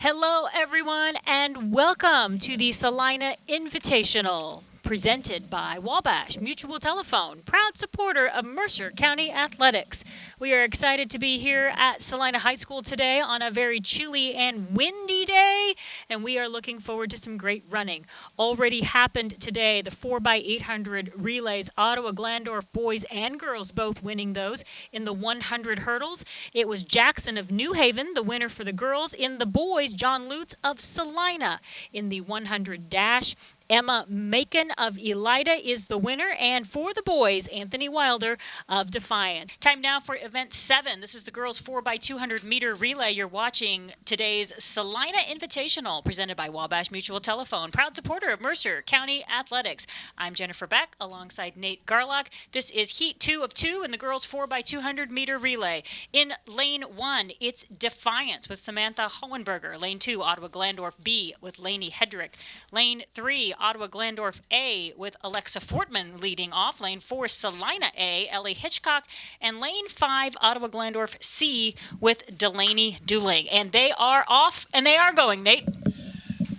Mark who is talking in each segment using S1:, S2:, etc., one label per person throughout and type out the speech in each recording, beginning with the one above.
S1: Hello, everyone, and welcome to the Celina Invitational presented by Wabash Mutual Telephone, proud supporter of Mercer County Athletics. We are excited to be here at Celina High School today on a very chilly and windy day, and we are looking forward to some great running. Already happened today, the 4x800 relays, Ottawa Glandorf boys and girls both winning those in the 100 hurdles. It was Jackson of New Haven, the winner for the girls. In the boys, John Lutz of Celina in the 100 dash. Emma Macon of Elida is the winner, and for the boys, Anthony Wilder of Defiance. Time now for event seven. This is the girls 4x200 meter relay. You're watching today's Celina Invitational presented by Wabash Mutual Telephone, proud supporter of Mercer County Athletics. I'm Jennifer Beck alongside Nate Garlock. This is heat two of two in the girls 4x200 meter relay. In lane one, it's Defiance with Samantha Hohenberger. Lane two, Ottawa Glandorf B with Lainey Hedrick. Lane three, Ottawa Glandorf A with Alexa Fortman leading off. Lane four, Celina A, Ellie Hitchcock. And lane five, Ottawa Glandorf C with Delaney Dooling. And they are off and they are going, Nate.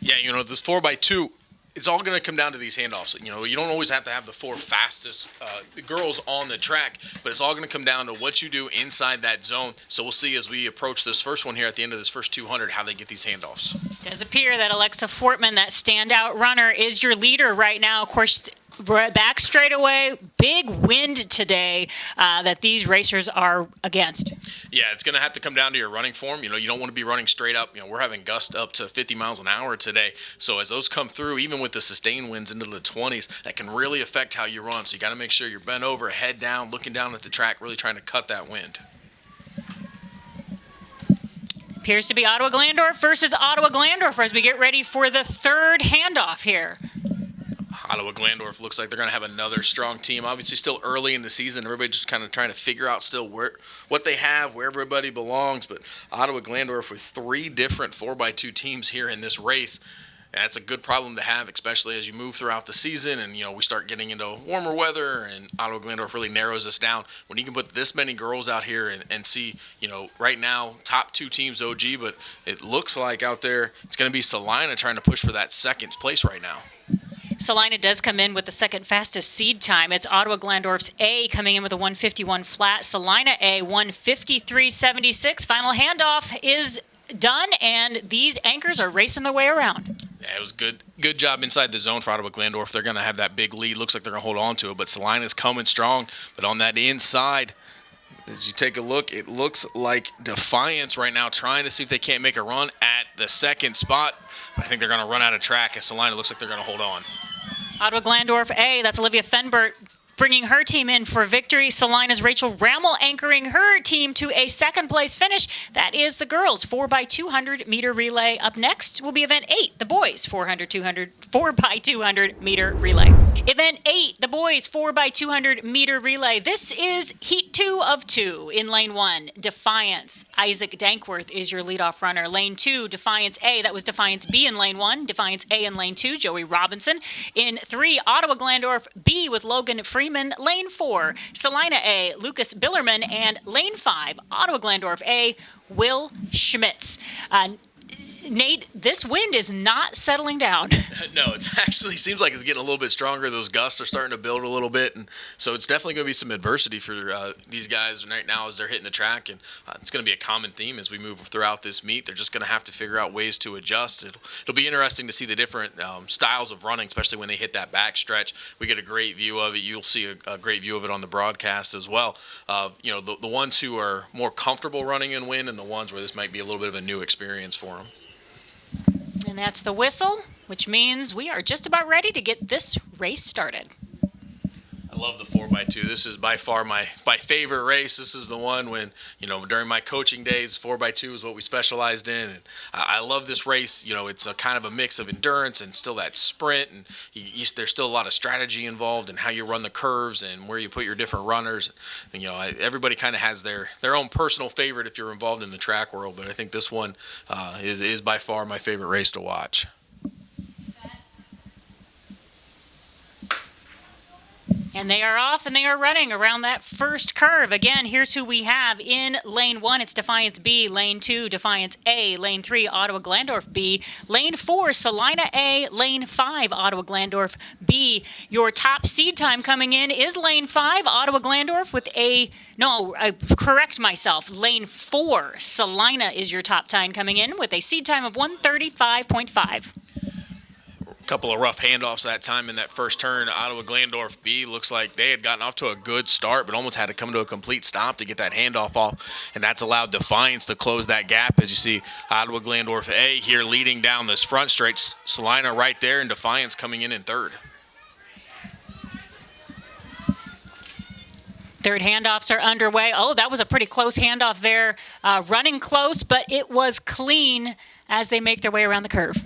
S2: Yeah, you know, this 4x2 it's all going to come down to these handoffs. You know, you don't always have to have the four fastest uh, girls on the track, but it's all going to come down to what you do inside that zone. So we'll see as we approach this first one here at the end of this first 200 how they get these handoffs.
S1: It does appear that Alexa Fortman, that standout runner, is your leader right now. Of course, back straight away. Big wind today uh, that these racers are against.
S2: Yeah, it's going to have to come down to your running form. You know, you don't want to be running straight up. You know, we're having gusts up to 50 miles an hour today. So as those come through, even with the sustained winds into the 20s, that can really affect how you run. So you got to make sure you're bent over, head down, looking down at the track, really trying to cut that wind.
S1: Appears to be Ottawa Glandorf versus Ottawa Glandorf as we get ready for the third handoff here.
S2: Ottawa Glandorf looks like they're going to have another strong team. Obviously, still early in the season. Everybody just kind of trying to figure out still where what they have, where everybody belongs. But Ottawa Glandorf with three different 4x2 teams here in this race. That's a good problem to have, especially as you move throughout the season and you know we start getting into warmer weather and Ottawa Glandorf really narrows us down. When you can put this many girls out here and, and see, you know, right now top two teams OG, but it looks like out there it's going to be Celina trying to push for that second place right now.
S1: Celina does come in with the second fastest seed time. It's Ottawa Glandorf's A coming in with a 151 flat. Celina A 153.76. Final handoff is done, and these anchors are racing their way around.
S2: Yeah, it was good. Good job inside the zone for Ottawa Glandorf. They're going to have that big lead. Looks like they're going to hold on to it, but Celina's coming strong. But on that inside, as you take a look, it looks like Defiance right now trying to see if they can't make a run at the second spot. I think they're going to run out of track as Celina looks like they're going to hold on.
S1: Ottawa Glandorf. A, that's Olivia Fenbert bringing her team in for victory. Celina's Rachel Rammel anchoring her team to a second place finish. That is the girls 4x200 meter relay. Up next will be event 8, the boys 400 200 4x200 meter relay. Event 8, the boys 4x200 meter relay. This is heat 2 of 2 in lane 1. Defiance. Isaac Dankworth is your leadoff runner. Lane 2, Defiance A. That was Defiance B in lane 1. Defiance A in lane 2, Joey Robinson. In 3, Ottawa Glandorf B with Logan Freeman. Freeman, lane four, Celina A, Lucas Billerman, and lane five, Ottawa Glandorf A, Will Schmitz. Uh, Nate, this wind is not settling down.
S2: no, it actually seems like it's getting a little bit stronger. Those gusts are starting to build a little bit, and so it's definitely going to be some adversity for uh, these guys right now as they're hitting the track, and uh, it's going to be a common theme as we move throughout this meet. They're just going to have to figure out ways to adjust. It'll, it'll be interesting to see the different um, styles of running, especially when they hit that back stretch. We get a great view of it. You'll see a, a great view of it on the broadcast as well. Of you know the, the ones who are more comfortable running in wind, and the ones where this might be a little bit of a new experience for them.
S1: And that's the whistle, which means we are just about ready to get this race started
S2: love the 4x2. This is by far my, my favorite race. This is the one when, you know, during my coaching days, 4x2 is what we specialized in. And I, I love this race. You know, it's a kind of a mix of endurance and still that sprint. And you, you, there's still a lot of strategy involved in how you run the curves and where you put your different runners. And, you know, I, everybody kind of has their, their own personal favorite if you're involved in the track world. But I think this one uh, is, is by far my favorite race to watch.
S1: And they are off and they are running around that first curve. Again, here's who we have in lane one. It's Defiance B. Lane two, Defiance A. Lane three, Ottawa Glandorf B. Lane four, Celina A. Lane five, Ottawa Glandorf B. Your top seed time coming in is lane five, Ottawa Glandorf with a, no, I correct myself. Lane four, Celina is your top time coming in with a seed time of 135.5
S2: couple of rough handoffs that time in that first turn. Ottawa Glandorf B looks like they had gotten off to a good start, but almost had to come to a complete stop to get that handoff off, and that's allowed Defiance to close that gap. As you see, Ottawa Glandorf A here leading down this front straight. Celina right there, and Defiance coming in in third.
S1: Third handoffs are underway. Oh, that was a pretty close handoff there. Uh, running close, but it was clean as they make their way around the curve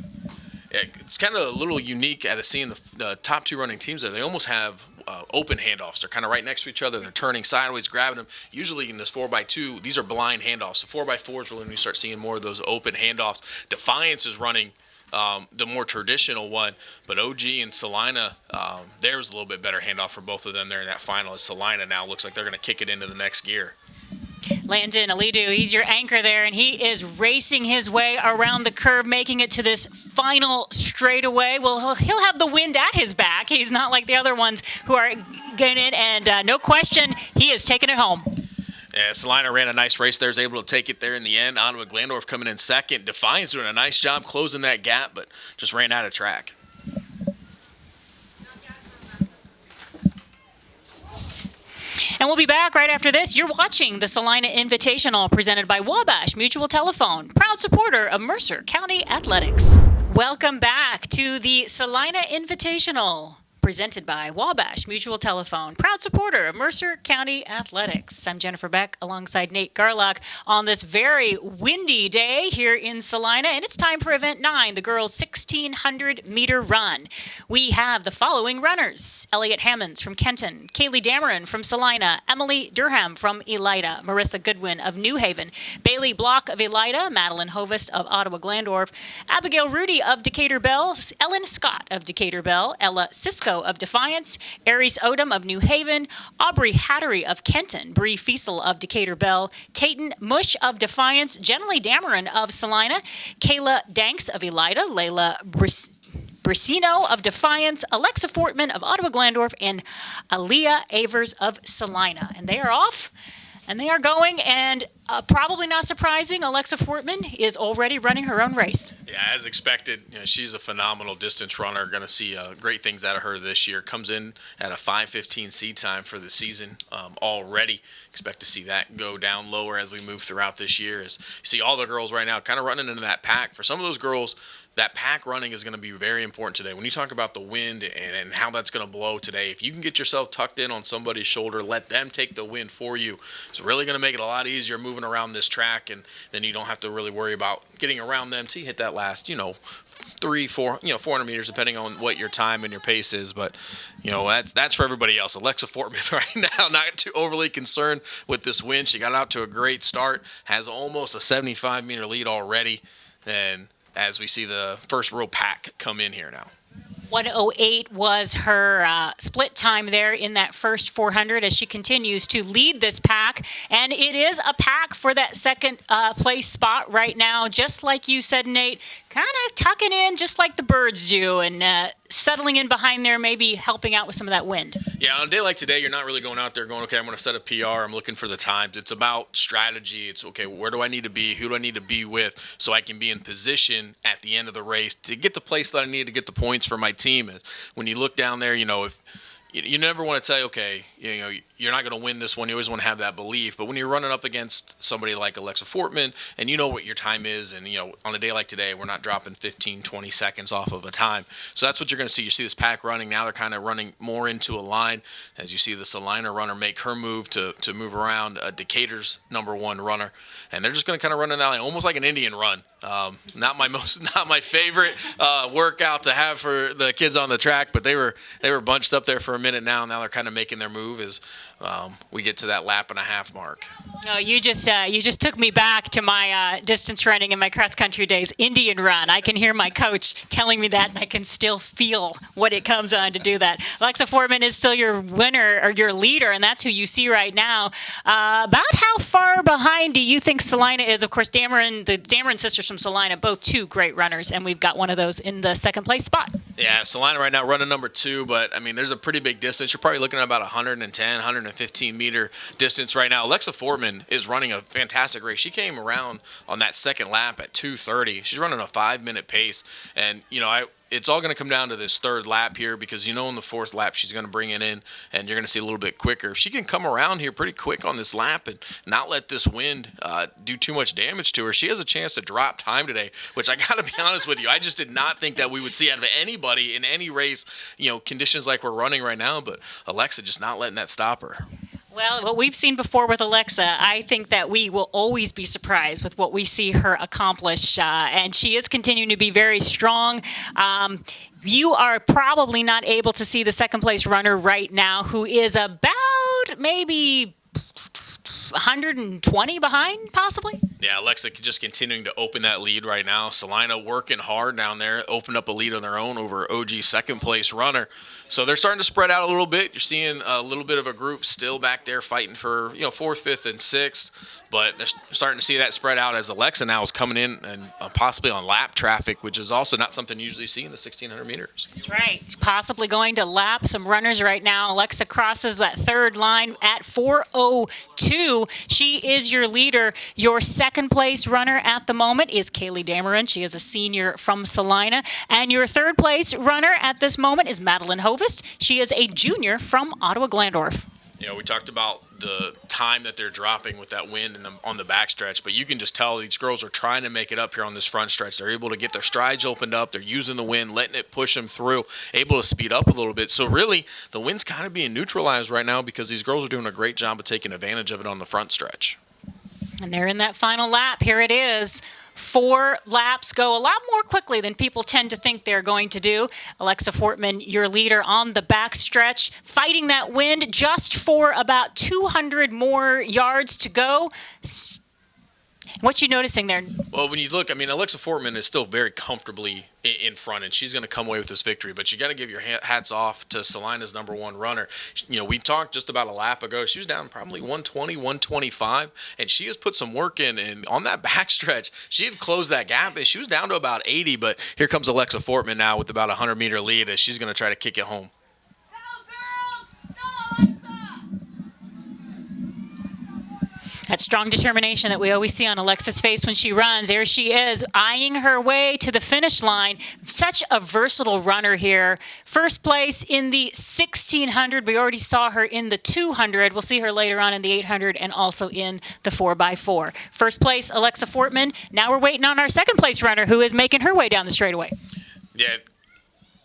S2: it's kind of a little unique at a seeing the, the top two running teams there. They almost have uh, open handoffs. They're kind of right next to each other. They're turning sideways, grabbing them. Usually in this 4x2, these are blind handoffs. The 4x4 is really when you start seeing more of those open handoffs. Defiance is running um, the more traditional one, but OG and Celina, um, there's a little bit better handoff for both of them there in that final. As Celina now looks like they're going to kick it into the next gear.
S1: Landon Alidu, he's your anchor there, and he is racing his way around the curve, making it to this final straightaway. Well, he'll have the wind at his back. He's not like the other ones who are getting it, and uh, no question, he is taking it home.
S2: Yeah, Celina ran a nice race there, is able to take it there in the end. Ottawa Glandorf coming in second. Defiance doing a nice job closing that gap, but just ran out of track.
S1: And we'll be back right after this. You're watching the Celina Invitational presented by Wabash Mutual Telephone, proud supporter of Mercer County Athletics. Welcome back to the Celina Invitational presented by Wabash Mutual Telephone, proud supporter of Mercer County Athletics. I'm Jennifer Beck alongside Nate Garlock on this very windy day here in Celina, and it's time for event nine, the girls' 1600 meter run. We have the following runners Elliot Hammonds from Kenton, Kaylee Dameron from Celina, Emily Durham from Elida, Marissa Goodwin of New Haven, Bailey Block of Elida, Madeline Hovest of Ottawa Glandorf, Abigail Rudy of Decatur Bell, Ellen Scott of Decatur Bell, Ella Cisco of Defiance, Aries Odom of New Haven, Aubrey Hattery of Kenton, Bree Fiesel of Decatur Bell, Tayton Mush of Defiance, Jenny Dameron of Celina, Kayla Danks of Elida, Layla Briss Brissino of Defiance, Alexa Fortman of Ottawa Glandorf, and Aaliyah Avers of Celina. And they are off and they are going, and uh, probably not surprising, Alexa Fortman is already running her own race.
S2: Yeah, as expected, you know, she's a phenomenal distance runner. Going to see uh, great things out of her this year. Comes in at a 5:15 seed time for the season um, already. Expect to see that go down lower as we move throughout this year. As you see all the girls right now, kind of running into that pack. For some of those girls, that pack running is going to be very important today. When you talk about the wind and, and how that's going to blow today, if you can get yourself tucked in on somebody's shoulder, let them take the wind for you. It's really going to make it a lot easier moving around this track, and then you don't have to really worry about getting around them to hit that last, you know, three, four, you know, 400 meters, depending on what your time and your pace is. But you know, that's that's for everybody else. Alexa Fortman right now, not too overly concerned with this win. She got out to a great start, has almost a 75 meter lead already, and as we see the first real pack come in here now.
S1: 108 was her uh, split time there in that first 400 as she continues to lead this pack. And it is a pack for that second uh, place spot right now, just like you said, Nate, kind of tucking in just like the birds do and uh, settling in behind there, maybe helping out with some of that wind.
S2: Yeah, on a day like today, you're not really going out there going, okay, I'm going to set a PR. I'm looking for the times. It's about strategy. It's okay, where do I need to be? Who do I need to be with so I can be in position at the end of the race to get the place that I need to get the points for my team? When you look down there, you know, if you, never want to say, okay, you know, you're not going to win this one. You always want to have that belief. But when you're running up against somebody like Alexa Fortman and you know what your time is, and, you know, on a day like today, we're not dropping 15, 20 seconds off of a time. So that's what you're going to see. You see this pack running. Now they're kind of running more into a line as you see this Celina runner make her move to, to move around uh, Decatur's number one runner. And they're just going to kind of run in that line, almost like an Indian run. Um, not my most, not my favorite uh, workout to have for the kids on the track, but they were they were bunched up there for a minute now. Now they're kind of making their move as um, we get to that lap and a half mark.
S1: No, you just uh, you just took me back to my uh, distance running and my cross country days. Indian run. I can hear my coach telling me that, and I can still feel what it comes on to do that. Alexa Fortman is still your winner or your leader, and that's who you see right now. Uh, about how far behind do you think Celina is? Of course, Dameron, the Dameron sisters from Celina, both two great runners, and we've got one of those in the second place spot.
S2: Yeah, Celina right now running number two, but I mean, there's a pretty big distance. You're probably looking at about 110, 115 meter distance right now. Alexa Fortman is running a fantastic race. She came around on that second lap at 2:30. She's running a five minute pace, and you know, I it's all going to come down to this third lap here because you know in the fourth lap she's going to bring it in and you're going to see a little bit quicker. If she can come around here pretty quick on this lap and not let this wind uh, do too much damage to her, she has a chance to drop time today. Which I got to be honest with you, I just did not think that we would see out of anybody in any race. You know, conditions like we're running right now, but Alexa just not letting that stop her.
S1: Well, what we've seen before with Alexa, I think that we will always be surprised with what we see her accomplish. Uh, and she is continuing to be very strong. Um, you are probably not able to see the second place runner right now, who is about maybe 120 behind, possibly?
S2: Yeah, Alexa just continuing to open that lead right now. Celina working hard down there, opened up a lead on their own over OG second place runner. So they're starting to spread out a little bit. You're seeing a little bit of a group still back there fighting for you know fourth, fifth, and sixth. But they're starting to see that spread out as Alexa now is coming in and uh, possibly on lap traffic, which is also not something you usually see in the 1600 meters.
S1: That's right. Possibly going to lap some runners right now. Alexa crosses that third line at 402. She is your leader. Your second place runner at the moment is Kaylee Dameron. She is a senior from Celina. And your third place runner at this moment is Madeline Hovest. She is a junior from Ottawa Glandorf.
S2: You know, we talked about the time that they're dropping with that wind the, on the backstretch, but you can just tell these girls are trying to make it up here on this front stretch. They're able to get their strides opened up. They're using the wind, letting it push them through, able to speed up a little bit. So really, the wind's kind of being neutralized right now because these girls are doing a great job of taking advantage of it on the front stretch.
S1: And they're in that final lap. Here it is. Four laps go a lot more quickly than people tend to think they're going to do. Alexa Fortman, your leader on the backstretch, fighting that wind just for about 200 more yards to go. What you noticing there?
S2: Well, when you look, I mean, Alexa Fortman is still very comfortably in front, and she's going to come away with this victory. But you got to give your hats off to Celina's number one runner. You know, we talked just about a lap ago. She was down probably 120, 125, and she has put some work in. And on that backstretch, she had closed that gap. and She was down to about 80, but here comes Alexa Fortman now with about a 100 meter lead as she's going to try to kick it home.
S1: That strong determination that we always see on Alexa's face when she runs. There she is, eyeing her way to the finish line. Such a versatile runner here. First place in the 1600. We already saw her in the 200. We'll see her later on in the 800 and also in the 4x4. First place, Alexa Fortman. Now we're waiting on our second place runner who is making her way down the straightaway.
S2: Yeah,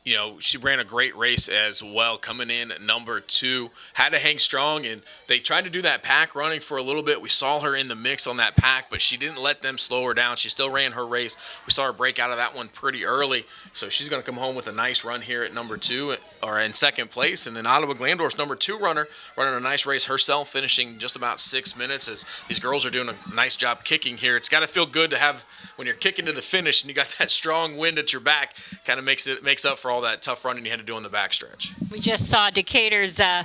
S2: you know, she ran a great race as well, coming in number two. Had to hang strong, and they tried to do that pack running for a little bit. We saw her in the mix on that pack, but she didn't let them slow her down. She still ran her race. We saw her break out of that one pretty early, so she's going to come home with a nice run here at number two or in second place. And then Ottawa Glandorf's number two runner running a nice race herself, finishing just about six minutes as these girls are doing a nice job kicking here. It's got to feel good to have when you're kicking to the finish and you got that strong wind at your back. Kind of makes it makes up for all that tough running you had to do on the backstretch.
S1: We just saw Decatur's uh,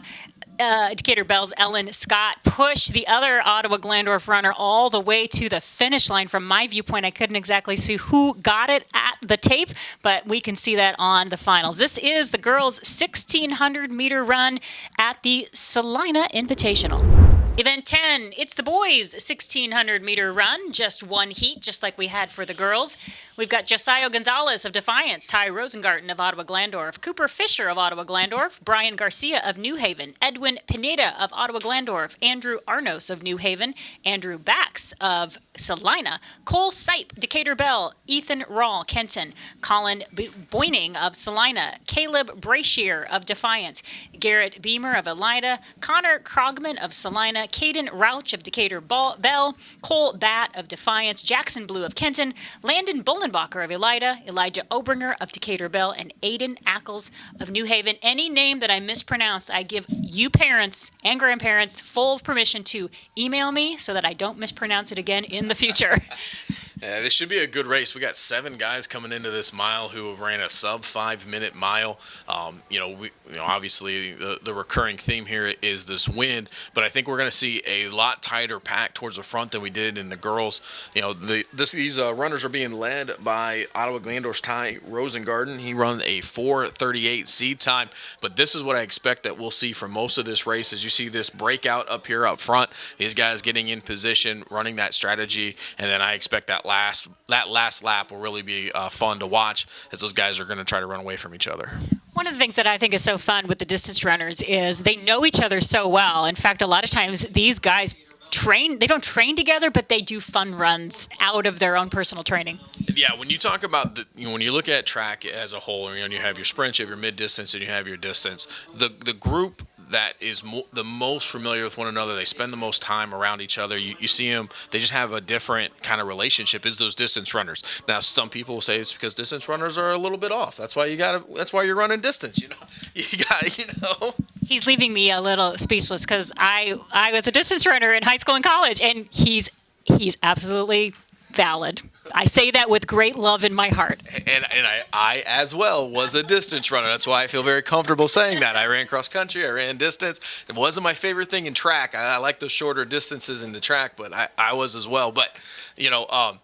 S1: uh, Decatur Bell's Ellen Scott push the other Ottawa Glandorf runner all the way to the finish line. From my viewpoint, I couldn't exactly see who got it at the tape, but we can see that on the finals. This is the girls' 1600 meter run at the Celina Invitational. Event 10, it's the boys' 1600 meter run, just one heat, just like we had for the girls. We've got Josiah Gonzalez of Defiance, Ty Rosengarten of Ottawa Glandorf, Cooper Fisher of Ottawa Glandorf, Brian Garcia of New Haven, Edwin Pineda of Ottawa Glandorf, Andrew Arnos of New Haven, Andrew Bax of Celina, Cole Sipe, Decatur Bell, Ethan Rawl, Kenton, Colin Boyning of Celina, Caleb Brashier of Defiance, Garrett Beamer of Elida, Connor Krogman of Celina, Celina, Caden Rauch of Decatur Bell, Cole Bat of Defiance, Jackson Blue of Kenton, Landon Bolenbacher of Elida, Elijah Obringer of Decatur Bell, and Aiden Ackles of New Haven. Any name that I mispronounced, I give you parents and grandparents full permission to email me so that I don't mispronounce it again in the future.
S2: Yeah, this should be a good race. We got seven guys coming into this mile who have ran a sub five minute mile. Um, you know, we, you know, obviously the, the recurring theme here is this wind, but I think we're going to see a lot tighter pack towards the front than we did in the girls. You know, the this, these uh, runners are being led by Ottawa Glandorf's Ty Rosengarten. He run a 4:38 seed time, but this is what I expect that we'll see for most of this race. As you see this breakout up here up front, these guys getting in position, running that strategy, and then I expect that last that last lap will really be uh, fun to watch as those guys are going to try to run away from each other.
S1: One of the things that I think is so fun with the distance runners is they know each other so well. In fact, a lot of times these guys train they don't train together but they do fun runs out of their own personal training
S2: yeah when you talk about the you know, when you look at track as a whole you know you have your sprint you have your mid distance and you have your distance the the group that is mo- the most familiar with one another. They spend the most time around each other. You, you see them; they just have a different kind of relationship. Is those distance runners? Now, some people say it's because distance runners are a little bit off. That's why you got. That's why you're running distance. You know, you got you know.
S1: He's leaving me a little speechless because I I was a distance runner in high school and college, and he's he's absolutely valid. I say that with great love in my heart.
S2: And, and I, I, as well, was a distance runner. That's why I feel very comfortable saying that. I ran cross country, I ran distance. It wasn't my favorite thing in track. I, I like those shorter distances in the track, but I, I was as well. But, you know, um,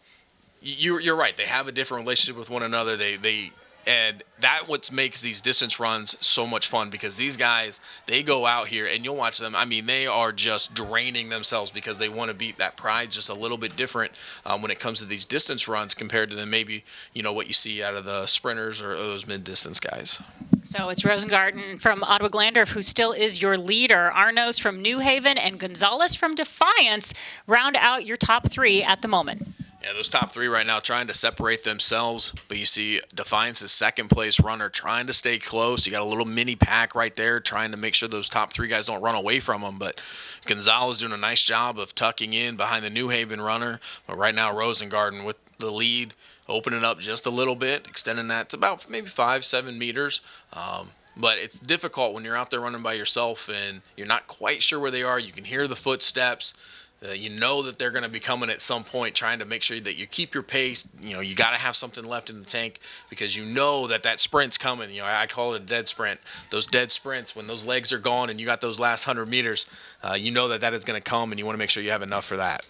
S2: you, you're right. They have a different relationship with one another. They, they, and that what makes these distance runs so much fun because these guys they go out here and you'll watch them i mean they are just draining themselves because they want to beat that pride just a little bit different um, when it comes to these distance runs compared to then maybe you know what you see out of the sprinters or those mid distance guys
S1: so it's Rosengarten from Ottawa Glandorf, who still is your leader. Arnos from New Haven and Gonzalez from Defiance round out your top three at the moment.
S2: Yeah, those top three right now trying to separate themselves. But you see Defiance's second place runner trying to stay close. You got a little mini pack right there trying to make sure those top three guys don't run away from them. But Gonzalez doing a nice job of tucking in behind the New Haven runner. But right now, Rosengarten with the lead, opening up just a little bit, extending that to about maybe five, seven meters. Um, but it's difficult when you're out there running by yourself and you're not quite sure where they are. You can hear the footsteps. Uh, you know that they're going to be coming at some point, trying to make sure that you keep your pace. You know, you got to have something left in the tank because you know that that sprint's coming. You know, I call it a dead sprint. Those dead sprints, when those legs are gone and you got those last hundred meters, uh, you know that that is going to come, and you want to make sure you have enough for that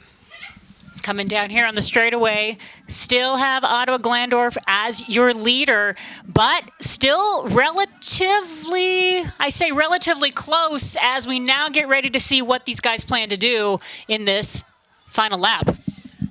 S1: coming down here on the straightaway. Still have Ottawa Glandorf as your leader, but still relatively, I say relatively close as we now get ready to see what these guys plan to do in this final lap.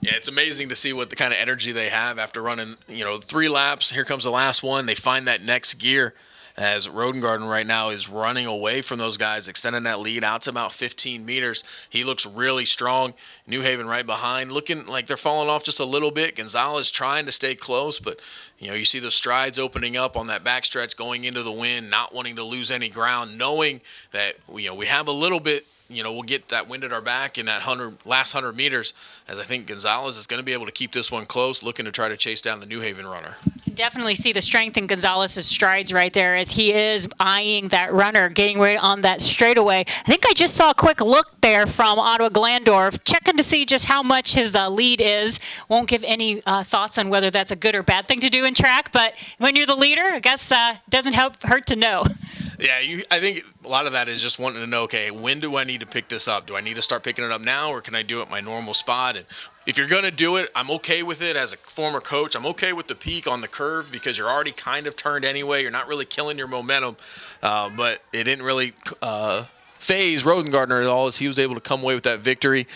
S2: Yeah, it's amazing to see what the kind of energy they have after running, you know, three laps. Here comes the last one. They find that next gear as Rosengarten right now is running away from those guys, extending that lead out to about 15 meters. He looks really strong. New Haven right behind, looking like they're falling off just a little bit. Gonzalez trying to stay close, but you know you see the strides opening up on that backstretch, going into the wind, not wanting to lose any ground, knowing that you know we have a little bit you know, we'll get that wind at our back in that hundred last hundred meters, as I think Gonzalez is going to be able to keep this one close, looking to try to chase down the New Haven runner.
S1: Definitely see the strength in Gonzalez's strides right there as he is eyeing that runner, getting right on that straightaway. I think I just saw a quick look there from Ottawa Glandorf, checking to see just how much his uh, lead is. Won't give any uh, thoughts on whether that's a good or bad thing to do in track, but when you're the leader, I guess uh, doesn't help hurt to know.
S2: Yeah, you, I think a lot of that is just wanting to know, okay, when do I need to pick this up? Do I need to start picking it up now, or can I do it my normal spot? And if you're going to do it, I'm okay with it as a former coach. I'm okay with the peak on the curve because you're already kind of turned anyway. You're not really killing your momentum, uh, but it didn't really uh, phase Rosengarten at all as he was able to come away with that victory.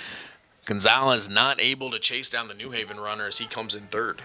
S2: Gonzalez not able to chase down the New Haven runner as he comes in third.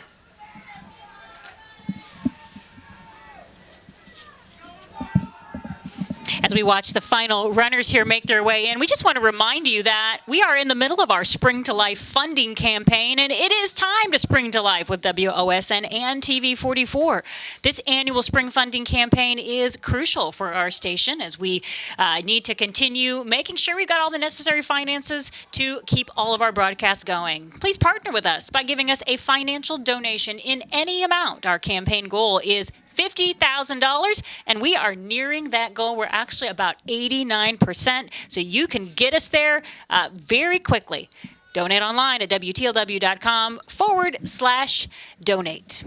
S1: As we watch the final runners here make their way in. We just want to remind you that we are in the middle of our Spring to Life funding campaign, and it is time to spring to life with WOSN and TV44. This annual spring funding campaign is crucial for our station as we uh, need to continue making sure we've got all the necessary finances to keep all of our broadcasts going. Please partner with us by giving us a financial donation in any amount. Our campaign goal is $50,000, and we are nearing that goal. We're actually about 89%, so you can get us there uh, very quickly. Donate online at WTLW.com forward slash donate.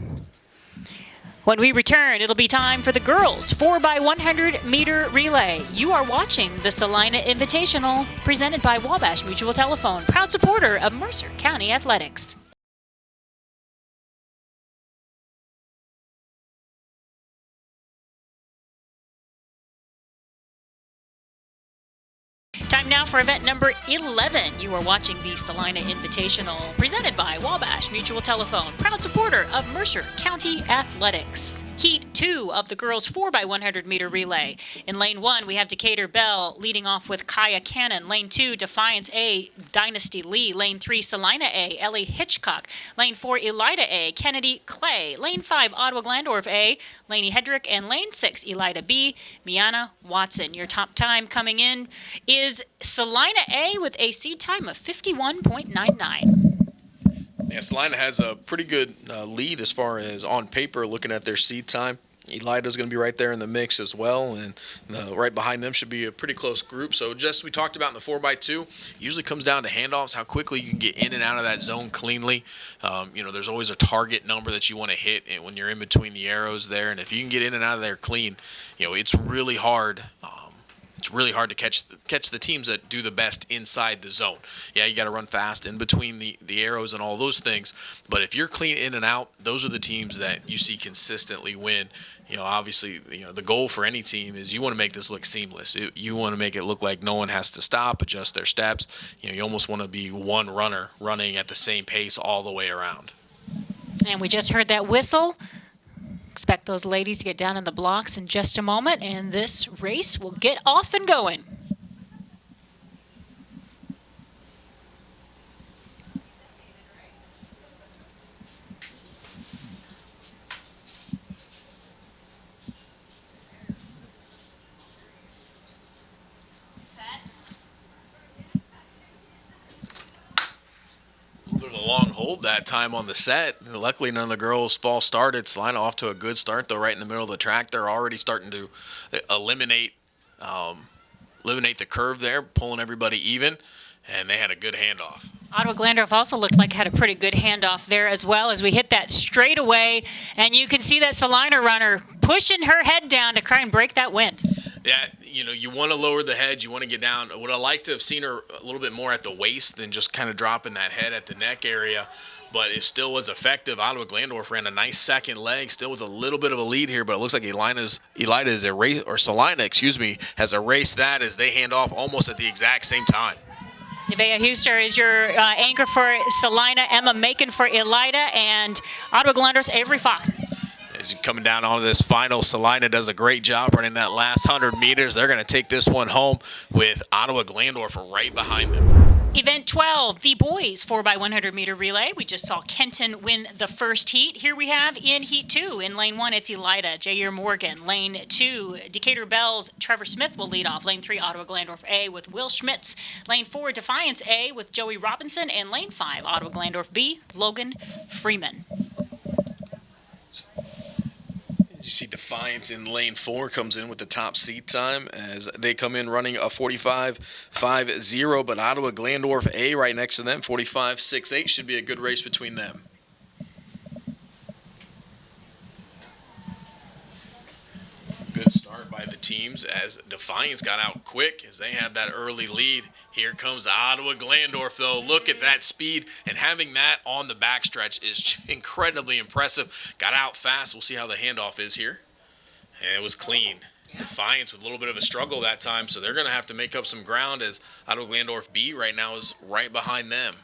S1: When we return, it'll be time for the girls 4x100 meter relay. You are watching the Celina Invitational presented by Wabash Mutual Telephone, proud supporter of Mercer County Athletics. Time now for event number 11. You are watching the Celina Invitational, presented by Wabash Mutual Telephone, proud supporter of Mercer County Athletics. Heat two of the girls 4x100 meter relay. In lane one, we have Decatur Bell leading off with Kaya Cannon. Lane two, Defiance A, Dynasty Lee. Lane three, Celina A, Ellie Hitchcock. Lane four, Elida A, Kennedy Clay. Lane five, Ottawa Glandorf A, Laney Hedrick. And lane six, Elida B, Miana Watson. Your top time coming in is Celina A with a seed time of 51.99.
S2: Yeah, Celina has a pretty good uh, lead as far as on paper looking at their seed time. Elida's going to be right there in the mix as well, and right behind them should be a pretty close group. So, just we talked about in the 4x2, usually comes down to handoffs, how quickly you can get in and out of that zone cleanly. Um, you know, there's always a target number that you want to hit when you're in between the arrows there, and if you can get in and out of there clean, you know, it's really hard. Um, it's really hard to catch catch the teams that do the best inside the zone. Yeah, you got to run fast in between the, the arrows and all those things. But if you're clean in and out, those are the teams that you see consistently win. You know, obviously, you know the goal for any team is you want to make this look seamless. It, you want to make it look like no one has to stop, adjust their steps. You know, you almost want to be one runner running at the same pace all the way around.
S1: And we just heard that whistle. Expect those ladies to get down in the blocks in just a moment, and this race will get off and going.
S2: long hold that time on the set. Luckily, none of the girls fall started. Celina off to a good start, though, right in the middle of the track. They're already starting to eliminate um, eliminate the curve there, pulling everybody even, and they had a good handoff.
S1: Ottawa Glandorf also looked like had a pretty good handoff there as well as we hit that straight away, and you can see that Celina runner pushing her head down to try and break that wind.
S2: Yeah, you know, you want to lower the head, you want to get down. Would I like to have seen her a little bit more at the waist than just kind of dropping that head at the neck area? But it still was effective. Ottawa Glandorf ran a nice second leg, still with a little bit of a lead here. But it looks like Elina's Elida is erased, or Celina, excuse me, has erased that as they hand off almost at the exact same time.
S1: Nevaeh Huster is your uh, anchor for Celina, Emma Macon for Elida, and Ottawa Glandorf's Avery Fox.
S2: As you're coming down onto this final, Celina does a great job running that last 100 meters. They're going to take this one home with Ottawa Glandorf right behind them.
S1: Event 12, the boys 4x100 meter relay. We just saw Kenton win the first heat. Here we have in heat two, in lane one, it's Elida, Jair Morgan. Lane two, Decatur Bells, Trevor Smith will lead off. Lane three, Ottawa Glandorf A with Will Schmitz. Lane four, Defiance A with Joey Robinson. And lane five, Ottawa Glandorf B, Logan Freeman.
S2: You see Defiance in lane four comes in with the top seat time as they come in running a 45-5-0, but Ottawa Glandorf A right next to them, 45-6-8 should be a good race between them. Good start by the teams as Defiance got out quick as they had that early lead. Here comes Ottawa Glandorf, though. Look at that speed, and having that on the backstretch is incredibly impressive. Got out fast. We'll see how the handoff is here. And it was clean. Defiance with a little bit of a struggle that time, so they're going to have to make up some ground as Ottawa Glandorf B right now is right behind them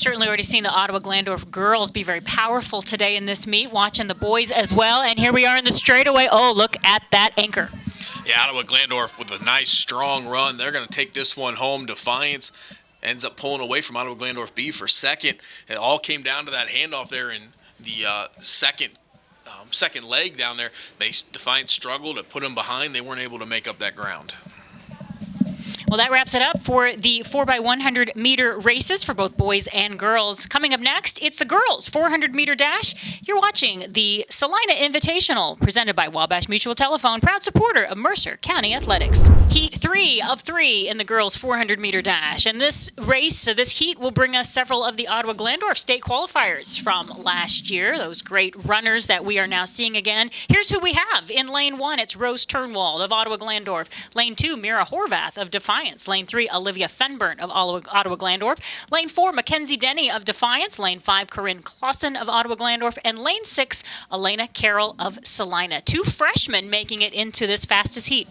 S1: certainly already seen the Ottawa Glandorf girls be very powerful today in this meet, watching the boys as well. And here we are in the straightaway. Oh, look at that anchor.
S2: Yeah, Ottawa Glandorf with a nice strong run. They're going to take this one home. Defiance ends up pulling away from Ottawa Glandorf B for second. It all came down to that handoff there in the uh, second um, second leg down there. They Defiance struggled to put them behind. They weren't able to make up that ground.
S1: Well, that wraps it up for the 4x100 meter races for both boys and girls. Coming up next, it's the girls 400 meter dash. You're watching the Celina Invitational presented by Wabash Mutual Telephone, proud supporter of Mercer County Athletics. Heat three of three in the girls 400 meter dash. And this race, so this heat will bring us several of the Ottawa Glandorf state qualifiers from last year, those great runners that we are now seeing again. Here's who we have in lane one. It's Rose Turnwald of Ottawa Glandorf. Lane two, Mira Horvath of Defiance. Defiance. Lane three, Olivia Fenbert of Ottawa Glandorf. Lane four, Mackenzie Denny of Defiance. Lane five, Corinne Clausen of Ottawa Glandorf. And lane six, Elena Carroll of Celina. Two freshmen making it into this fastest heat.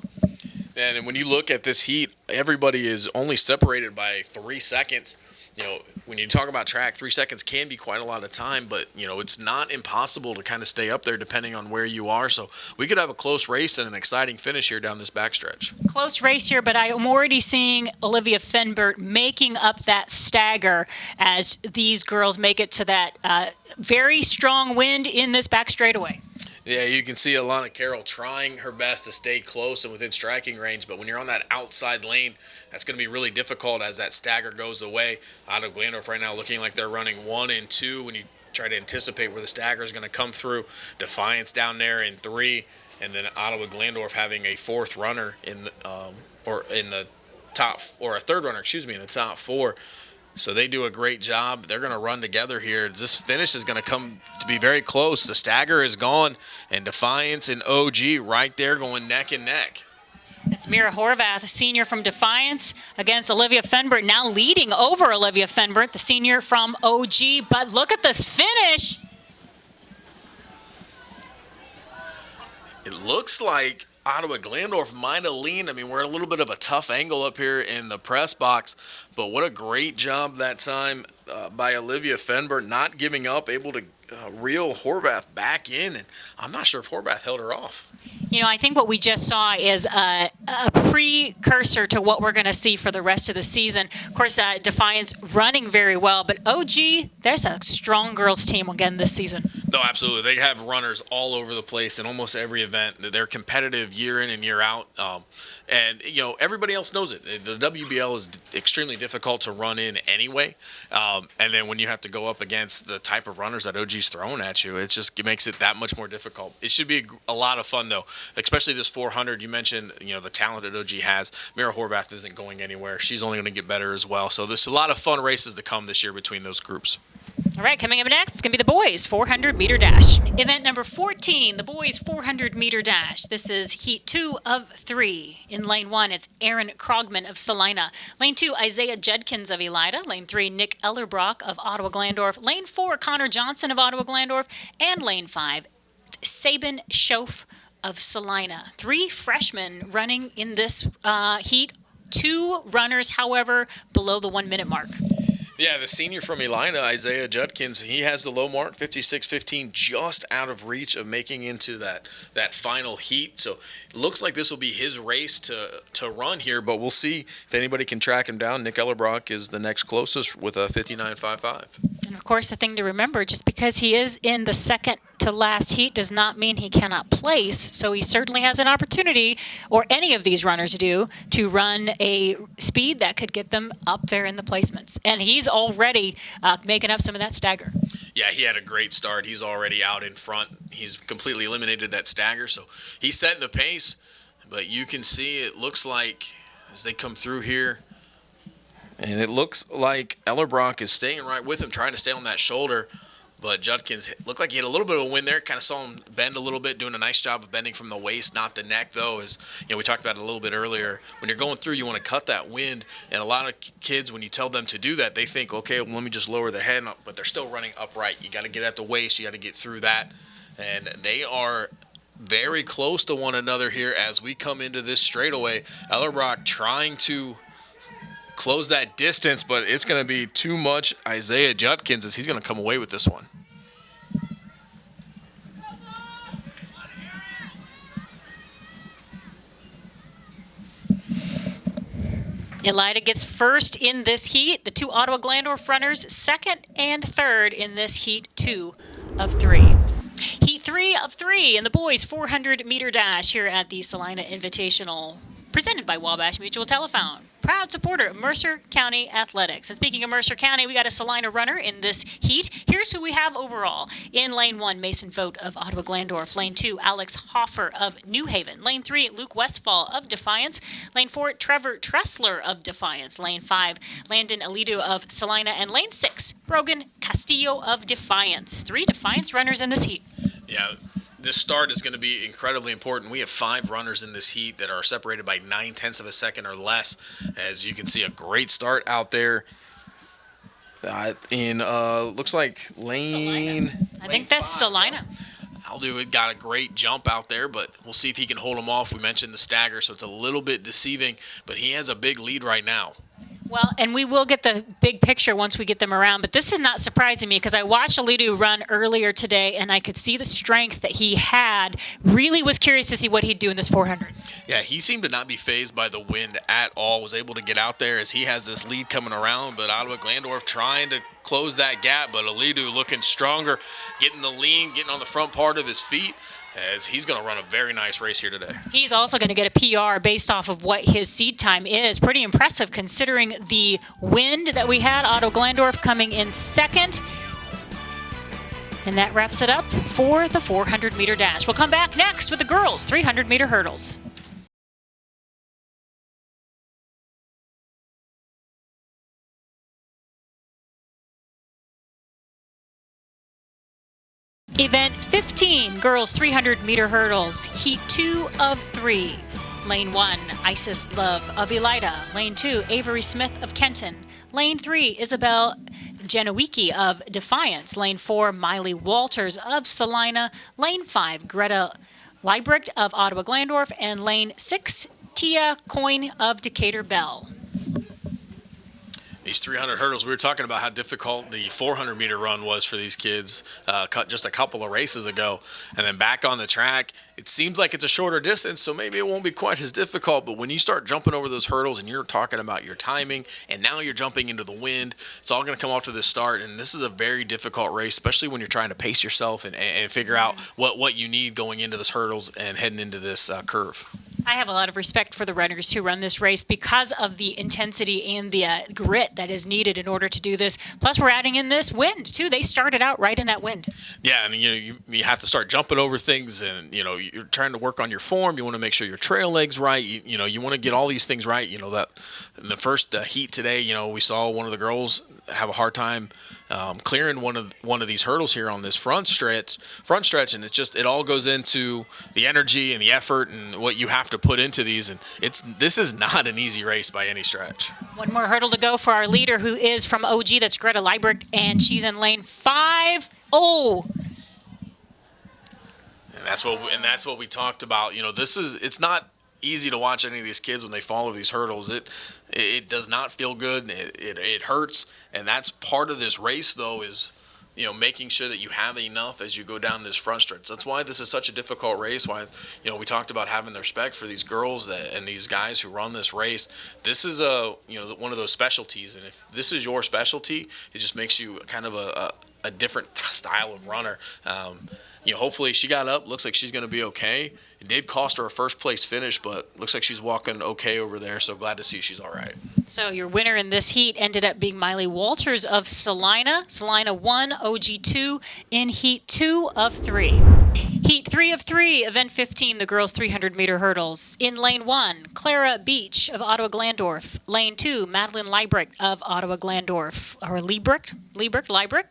S2: And when you look at this heat, everybody is only separated by three seconds you know, when you talk about track, three seconds can be quite a lot of time, but you know, it's not impossible to kind of stay up there depending on where you are. So we could have a close race and an exciting finish here down this backstretch.
S1: Close race here, but I am already seeing Olivia Fenbert making up that stagger as these girls make it to that uh, very strong wind in this back straightaway.
S2: Yeah, you can see Alana Carroll trying her best to stay close and within striking range, but when you're on that outside lane, that's going to be really difficult as that stagger goes away. Ottawa Glandorf right now looking like they're running one and two when you try to anticipate where the stagger is going to come through. Defiance down there in three, and then Ottawa Glandorf having a fourth runner in the, um, or in the top or a third runner, excuse me, in the top four. So they do a great job. They're going to run together here. This finish is going to come to be very close. The stagger is gone, and Defiance and OG right there going neck and neck.
S1: It's Mira Horvath, a senior from Defiance, against Olivia Fenbert, now leading over Olivia Fenbert, the senior from OG. But look at this finish.
S2: It looks like Ottawa Glandorf might have leaned. I mean, we're in a little bit of a tough angle up here in the press box, but what a great job that time uh, by Olivia Fenbert, not giving up, able to uh, reel Horvath back in, and I'm not sure if Horvath held her off.
S1: You know, I think what we just saw is a, a precursor to what we're going to see for the rest of the season. Of course, uh, Defiance running very well, but OG, there's a strong girls team again this season.
S2: No, absolutely. They have runners all over the place in almost every event. They're competitive year in and year out. Um, and, you know, everybody else knows it. The WBL is extremely difficult to run in anyway. Um, and then when you have to go up against the type of runners that OG's throwing at you, it just it makes it that much more difficult. It should be a lot of fun, though, especially this 400. You mentioned, you know, the talent that OG has. Mira Horvath isn't going anywhere. She's only going to get better as well. So there's a lot of fun races to come this year between those groups.
S1: All right, coming up next, it's going to be the boys 400 meter dash. Event number 14, the boys 400 meter dash. This is heat two of three. In lane one, it's Aaron Krogman of Celina. Lane two, Isaiah Judkins of Elida. Lane three, Nick Ellerbrock of Ottawa Glandorf. Lane four, Connor Johnson of Ottawa Glandorf. And lane five, Sabin Schoaf of Celina. Three freshmen running in this uh, heat. Two runners, however, below the one minute mark.
S2: Yeah, the senior from Elida, Isaiah Judkins, he has the low mark, 56-15, just out of reach of making into that that final heat. So it looks like this will be his race to to run here, but we'll see if anybody can track him down. Nick Ellerbrock is the next closest with a 59.55.
S1: And of course, the thing to remember, just because he is in the second to last heat does not mean he cannot place. So he certainly has an opportunity, or any of these runners do, to run a speed that could get them up there in the placements. And he's already uh, making up some of that stagger.
S2: Yeah, he had a great start. He's already out in front. He's completely eliminated that stagger. So he's setting the pace. But you can see it looks like as they come through here, and it looks like Ellerbrock is staying right with him, trying to stay on that shoulder. But Judkins looked like he had a little bit of a win there. Kind of saw him bend a little bit, doing a nice job of bending from the waist, not the neck, though. As you know, we talked about it a little bit earlier. When you're going through, you want to cut that wind. And a lot of kids, when you tell them to do that, they think, okay, well, let me just lower the head, but they're still running upright. You got to get at the waist. You got to get through that. And they are very close to one another here as we come into this straightaway. Ellerbrock trying to close that distance, but it's going to be too much Isaiah Judkins as he's going to come away with this one.
S1: Elida gets first in this heat. The two Ottawa Glandorf runners second and third in this heat two of three. Heat three of three in the boys' 400 meter dash here at the Celina Invitational presented by Wabash Mutual Telephone. Proud supporter of Mercer County Athletics. And speaking of Mercer County, we got a Celina runner in this heat. Here's who we have overall. In lane one, Mason Vogt of Ottawa Glandorf. Lane two, Alex Hoffer of New Haven. Lane three, Luke Westfall of Defiance. Lane four, Trevor Tressler of Defiance. Lane five, Landon Alido of Celina. And lane six, Brogan Castillo of Defiance. Three Defiance runners in this heat.
S2: Yeah, this start is going to be incredibly important. We have five runners in this heat that are separated by nine tenths of a second or less. As you can see, a great start out there. Uh, in uh, looks like lane.
S1: Celina. I think that's
S2: five.
S1: Celina.
S2: Aldo got a great jump out there, but we'll see if he can hold him off. We mentioned the stagger, so it's a little bit deceiving, but he has a big lead right now.
S1: Well, and we will get the big picture once we get them around, but this is not surprising me because I watched Alidu run earlier today and I could see the strength that he had. Really was curious to see what he'd do in this 400.
S2: Yeah, he seemed to not be phased by the wind at all. Was able to get out there as he has this lead coming around, but Ottawa Glandorf trying to close that gap, but Alidu looking stronger, getting the lean, getting on the front part of his feet as he's going to run a very nice race here today.
S1: He's also going to get a PR based off of what his seed time is. Pretty impressive considering the wind that we had. Ottawa Glandorf coming in second. And that wraps it up for the 400 meter dash. We'll come back next with the girls 300 meter hurdles. Event 15, girls 300 meter hurdles, heat 2 of 3. Lane 1, Isis Love of Elida. Lane 2, Avery Smith of Kenton. Lane 3, Isabel Janowicki of Defiance. Lane 4, Miley Walters of Celina. Lane 5, Greta Liebrecht of Ottawa Glandorf. And lane 6, Tia Coyne of Decatur Bell
S2: these 300 hurdles. We were talking about how difficult the 400 meter run was for these kids uh, cut just a couple of races ago. And then back on the track, it seems like it's a shorter distance, so maybe it won't be quite as difficult. But when you start jumping over those hurdles and you're talking about your timing, and now you're jumping into the wind, it's all going to come off to the start. And this is a very difficult race, especially when you're trying to pace yourself and, and figure out what, what you need going into this hurdles and heading into this uh, curve.
S1: I have a lot of respect for the runners who run this race because of the intensity and the uh, grit that is needed in order to do this. Plus, we're adding in this wind too. They started out right in that wind.
S2: Yeah, and you know you, you have to start jumping over things, and you know you're trying to work on your form. You want to make sure your trail legs right. You, you know you want to get all these things right. You know that in the first uh, heat today, you know we saw one of the girls have a hard time um, clearing one of one of these hurdles here on this front stretch. Front stretch, and it just it all goes into the energy and the effort and what you have to put into these. And it's this is not an easy race by any stretch.
S1: One more hurdle to go for our leader, who is from OG. That's Greta Liebrecht, and she's in lane five. Oh,
S2: and that's what and that's what we talked about. You know, this is it's not easy to watch any of these kids when they follow these hurdles. It it does not feel good. It, it, it hurts, and that's part of this race though is you know making sure that you have enough as you go down this front stretch. That's why this is such a difficult race. Why you know we talked about having the respect for these girls that, and these guys who run this race. This is a you know one of those specialties, and if this is your specialty, it just makes you kind of a, a, a different style of runner. Um, you know, hopefully she got up. Looks like she's going to be okay. It did cost her a first place finish, but looks like she's walking okay over there. So glad to see she's all right.
S1: So your winner in this heat ended up being Miley Walters of Celina. Celina one, OG two in heat two of three. Heat three of three, event 15, the girls 300 meter hurdles. In lane one, Clara Beach of Ottawa Glandorf. Lane two, Madeline Liebrecht of Ottawa Glandorf. Or Liebrecht? Liebrecht? Liebrecht?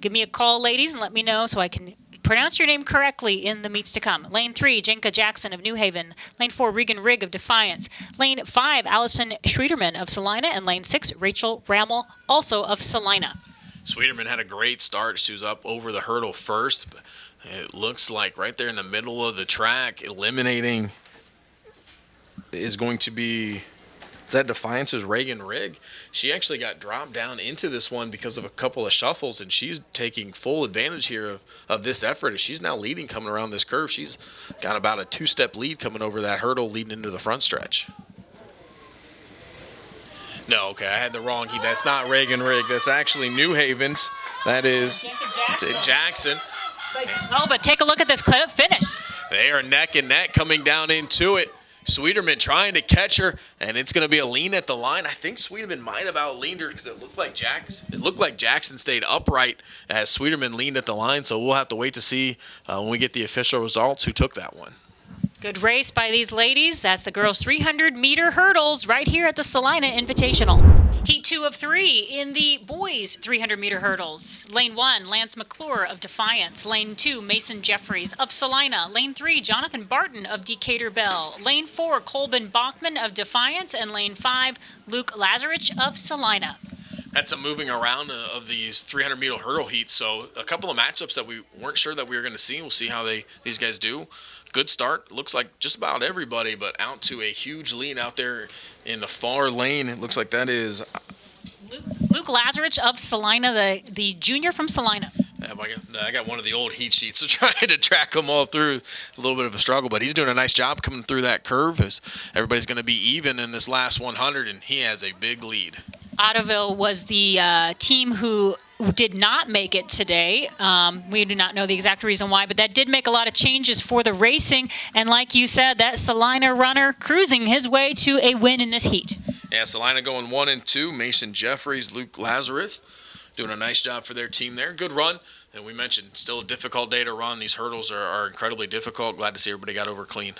S1: Give me a call, ladies, and let me know so I can pronounce your name correctly in the meets to come. Lane 3, Jenka Jackson of New Haven. Lane 4, Regan Rigg of Defiance. Lane 5, Allison Schwieterman of Celina. And Lane 6, Rachel Rammel, also of Celina.
S2: Schwieterman had a great start. She was up over the hurdle first. It looks like right there in the middle of the track, eliminating is going to be is that Defiance's Reagan Rig? She actually got dropped down into this one because of a couple of shuffles, and she's taking full advantage here of, of this effort. She's now leading coming around this curve. She's got about a two-step lead coming over that hurdle leading into the front stretch. No, okay, I had the wrong heat. That's not Reagan Rig. That's actually New Haven's. That is
S1: Jackson.
S2: Jackson.
S1: Oh, but take a look at this clip finish.
S2: They are neck and neck coming down into it. Schwieterman trying to catch her, and it's going to be a lean at the line. I think Schwieterman might have outleaned her because it looked like Jackson. It looked like Jackson stayed upright as Schwieterman leaned at the line. So we'll have to wait to see uh, when we get the official results who took that one.
S1: Good race by these ladies. That's the girls' 300 meter hurdles right here at the Celina Invitational. Heat two of three in the boys' 300 meter hurdles. Lane one, Lance McClure of Defiance. Lane two, Mason Jeffries of Celina. Lane three, Jonathan Barton of Decatur Bell. Lane four, Colbin Bachman of Defiance. And lane five, Luke Lazarich of Celina
S2: that's a moving around uh, of these 300 meter hurdle heats. So a couple of matchups that we weren't sure that we were going to see. We'll see how they these guys do good start. Looks like just about everybody, but out to a huge lead out there in the far lane. It looks like that is
S1: Luke, Luke Lazarich of Celina, the, the junior from Celina.
S2: I got one of the old heat sheets, so trying to track them all through a little bit of a struggle, but he's doing a nice job coming through that curve as everybody's going to be even in this last 100, and he has a big lead.
S1: Ottoville was the uh, team who did not make it today. Um, we do not know the exact reason why, but that did make a lot of changes for the racing. And like you said, that Celina runner cruising his way to a win in this heat.
S2: Yeah, Celina going one and two. Mason Jeffries, Luke Lazarich doing a nice job for their team there. Good run. And we mentioned still a difficult day to run. These hurdles are, are incredibly difficult. Glad to see everybody got over clean.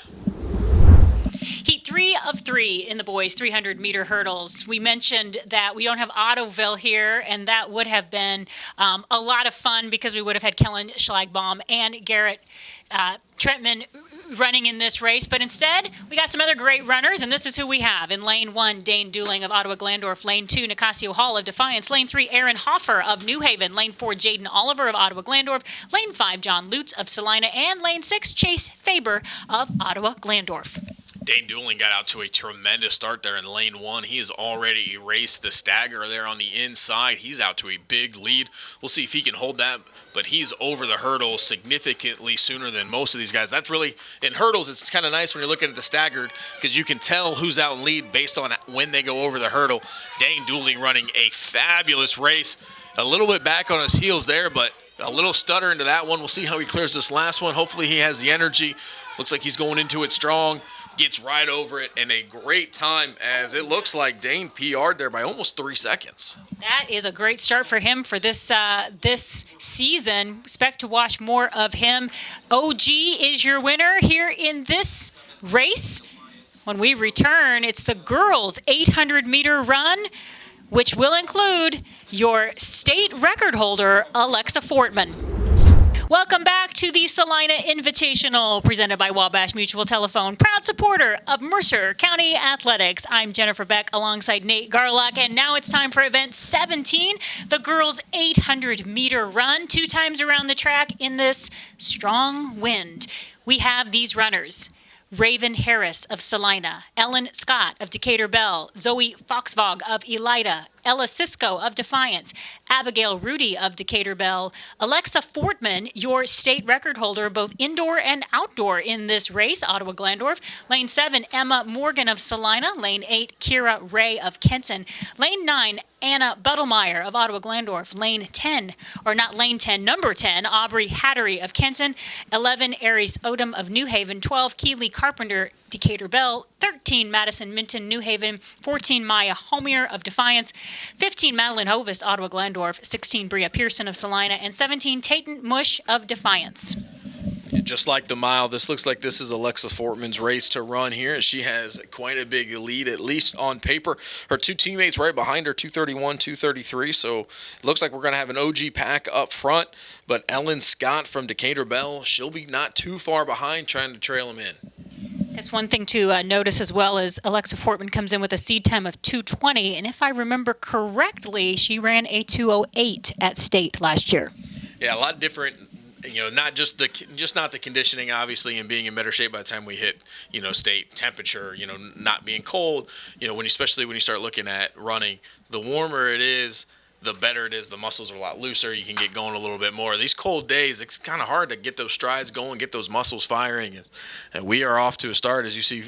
S1: Heat three of three in the boys 300 meter hurdles. We mentioned that we don't have Ottoville here, and that would have been um, a lot of fun because we would have had Kellen Schlagbaum and Garrett uh, Trentman running in this race. But instead, we got some other great runners, and this is who we have. In lane one, Dane Dooling of Ottawa Glandorf. Lane two, Nicasio Hall of Defiance. Lane three, Aaron Hoffer of New Haven. Lane four, Jaden Oliver of Ottawa Glandorf. Lane five, John Lutz of Celina. And lane six, Chase Faber of Ottawa Glandorf.
S2: Dane Dooling got out to a tremendous start there in lane one. He has already erased the stagger there on the inside. He's out to a big lead. We'll see if he can hold that, but he's over the hurdle significantly sooner than most of these guys. That's really, in hurdles, it's kind of nice when you're looking at the staggered because you can tell who's out in lead based on when they go over the hurdle. Dane Dooling running a fabulous race. A little bit back on his heels there, but a little stutter into that one. We'll see how he clears this last one. Hopefully he has the energy. Looks like he's going into it strong gets right over it and a great time as it looks like Dane PR'd there by almost three seconds.
S1: That is a great start for him for this uh, this season. Expect to watch more of him. OG is your winner here in this race. When we return, it's the girls' 800 meter run, which will include your state record holder, Alexa Fortman. Welcome back to the Celina Invitational presented by Wabash Mutual Telephone, proud supporter of Mercer County Athletics. I'm Jennifer Beck alongside Nate Garlock, and now it's time for event 17, the girls' 800 meter run, two times around the track in this strong wind. We have these runners. Raven Harris of Celina, Ellen Scott of Decatur Bell, Zoe Foxvog of Elida, Ella Cisco of Defiance, Abigail Rudy of Decatur Bell, Alexa Fortman, your state record holder, both indoor and outdoor in this race, Ottawa Glandorf. Lane 7, Emma Morgan of Celina. Lane 8, Kira Ray of Kenton. Lane 9, Anna Buttlemeyer of Ottawa Glandorf. Lane 10, or not lane 10, number 10, Aubrey Hattery of Kenton. 11, Aries Odom of New Haven. 12, Keeley Carpenter Decatur Bell, 13 Madison Minton New Haven, 14 Maya Homier of Defiance, 15 Madeline Hovis Ottawa Glandorf, 16 Bria Pearson of Celina, and 17 Tatum Mush of Defiance.
S2: Just like the mile, this looks like this is Alexa Fortman's race to run here. And She has quite a big lead, at least on paper. Her two teammates right behind her, 231, 233. So it looks like we're going to have an OG pack up front. But Ellen Scott from Decatur Bell, she'll be not too far behind trying to trail him in.
S1: That's one thing to uh, notice as well is Alexa Fortman comes in with a seed time of 220, and if I remember correctly, she ran a 208 at state last year.
S2: Yeah, a lot different you know, not just the just not the conditioning, obviously, and being in better shape by the time we hit, you know, state temperature. You know, not being cold. You know, when you, especially when you start looking at running, the warmer it is, the better it is. The muscles are a lot looser. You can get going a little bit more. These cold days, it's kind of hard to get those strides going, get those muscles firing. And we are off to a start, as you see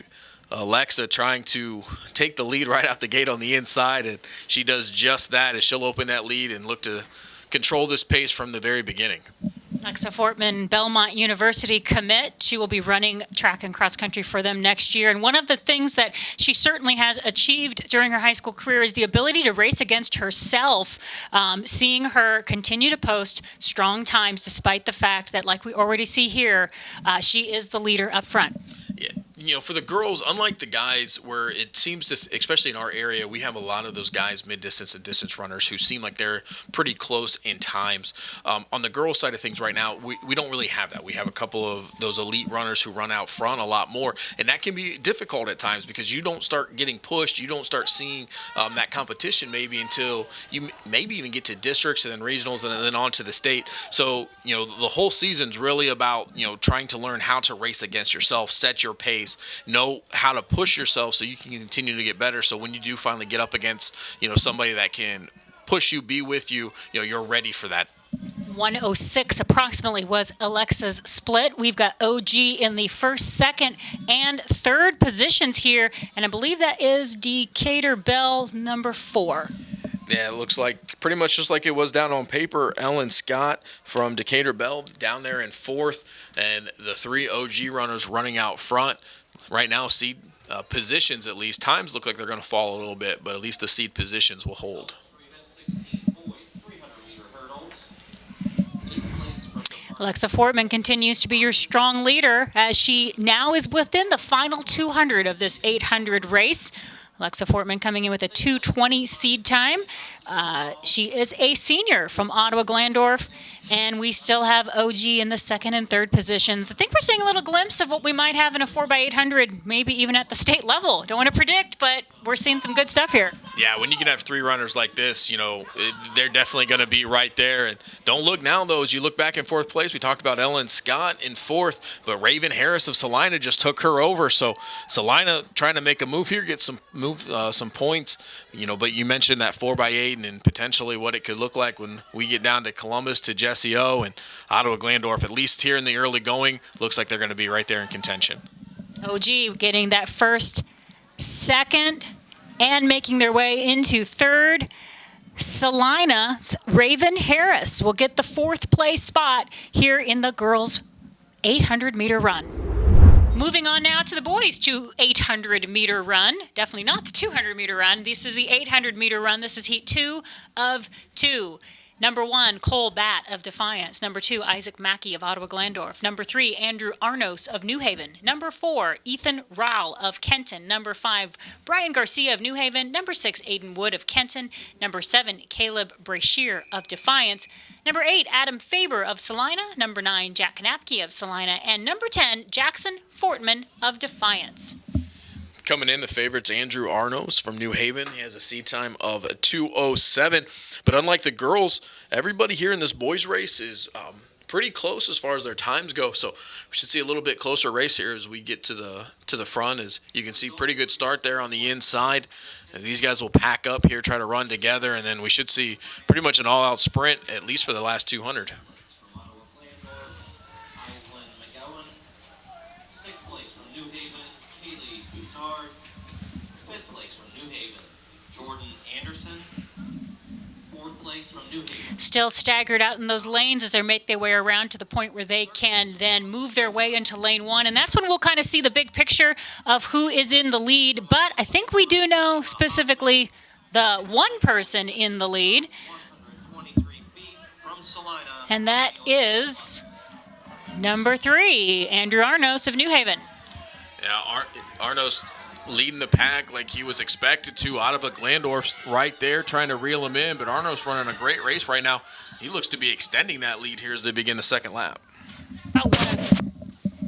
S2: uh, Alexa trying to take the lead right out the gate on the inside, and she does just that as she'll open that lead and look to control this pace from the very beginning.
S1: Alexa Fortman, Belmont University commit. She will be running track and cross country for them next year. And one of the things that she certainly has achieved during her high school career is the ability to race against herself. Um, seeing her continue to post strong times, despite the fact that, like we already see here, uh, she is the leader up front
S2: you know, for the girls, unlike the guys, where it seems to, especially in our area, we have a lot of those guys, mid distance and distance runners, who seem like they're pretty close in times. Um, on the girls' side of things right now, we, we don't really have that. We have a couple of those elite runners who run out front a lot more, and that can be difficult at times because you don't start getting pushed, you don't start seeing um, that competition maybe until you maybe even get to districts and then regionals and then on to the state. So, you know, the whole season's really about, you know, trying to learn how to race against yourself, set your pace know how to push yourself so you can continue to get better. So when you do finally get up against, you know, somebody that can push you, be with you, you know, you're ready for that
S1: 106 approximately was Alexa's split. We've got OG in the first, second, and third positions here, and I believe that is Decatur Bell number four.
S2: Yeah, it looks like pretty much just like it was down on paper. Ellen Scott from Decatur Bell down there in fourth, and the three OG runners running out front. Right now, seed uh, positions at least. Times look like they're going to fall a little bit, but at least the seed positions will hold.
S1: Alexa Fortman continues to be your strong leader as she now is within the final 200 of this 800 race. Alexa Fortman coming in with a 220 seed time. Uh, she is a senior from Ottawa Glandorf, and we still have OG in the second and third positions. I think we're seeing a little glimpse of what we might have in a 4x800, maybe even at the state level. Don't want to predict, but we're seeing some good stuff here.
S2: Yeah, when you can have three runners like this, you know, they're definitely going to be right there. And don't look now, though, as you look back in fourth place. We talked about Ellen Scott in fourth, but Raven Harris of Celina just took her over. So Celina trying to make a move here, get some move, uh, some points, you know, but you mentioned that 4x8 and potentially what it could look like when we get down to Columbus to Jesse O and Ottawa Glandorf. At least here in the early going, looks like they're going to be right there in contention.
S1: OG getting that first, second, and making their way into third. Celina Raven Harris will get the fourth place spot here in the girls' 800 meter run. Moving on now to the boys to 800 meter run. Definitely not the 200 meter run. This is the 800 meter run. This is heat two of two. Number one, Cole Batt of Defiance. Number two, Isaac Mackey of Ottawa Glandorf. Number three, Andrew Arnos of New Haven. Number four, Ethan Rowell of Kenton. Number five, Brian Garcia of New Haven. Number six, Aiden Wood of Kenton. Number seven, Caleb Brashear of Defiance. Number eight, Adam Faber of Celina. Number nine, Jack Knapke of Celina. And number 10, Jackson Fortman of Defiance.
S2: Coming in, the favorites Andrew Arnos from New Haven. He has a seat time of 207. But unlike the girls, everybody here in this boys race is um, pretty close as far as their times go. So we should see a little bit closer race here as we get to the to the front. As you can see, pretty good start there on the inside. And these guys will pack up here, try to run together, and then we should see pretty much an all-out sprint at least for the last 200.
S1: Still staggered out in those lanes as they make their way around to the point where they can then move their way into lane one. And that's when we'll kind of see the big picture of who is in the lead. But I think we do know specifically the one person in the lead. And that is number three, Andrew Arnos of New Haven.
S2: Yeah, Ar Arnos leading the pack like he was expected to Ottawa Glandorf right there, trying to reel him in. But Arno's running a great race right now. He looks to be extending that lead here as they begin the second lap.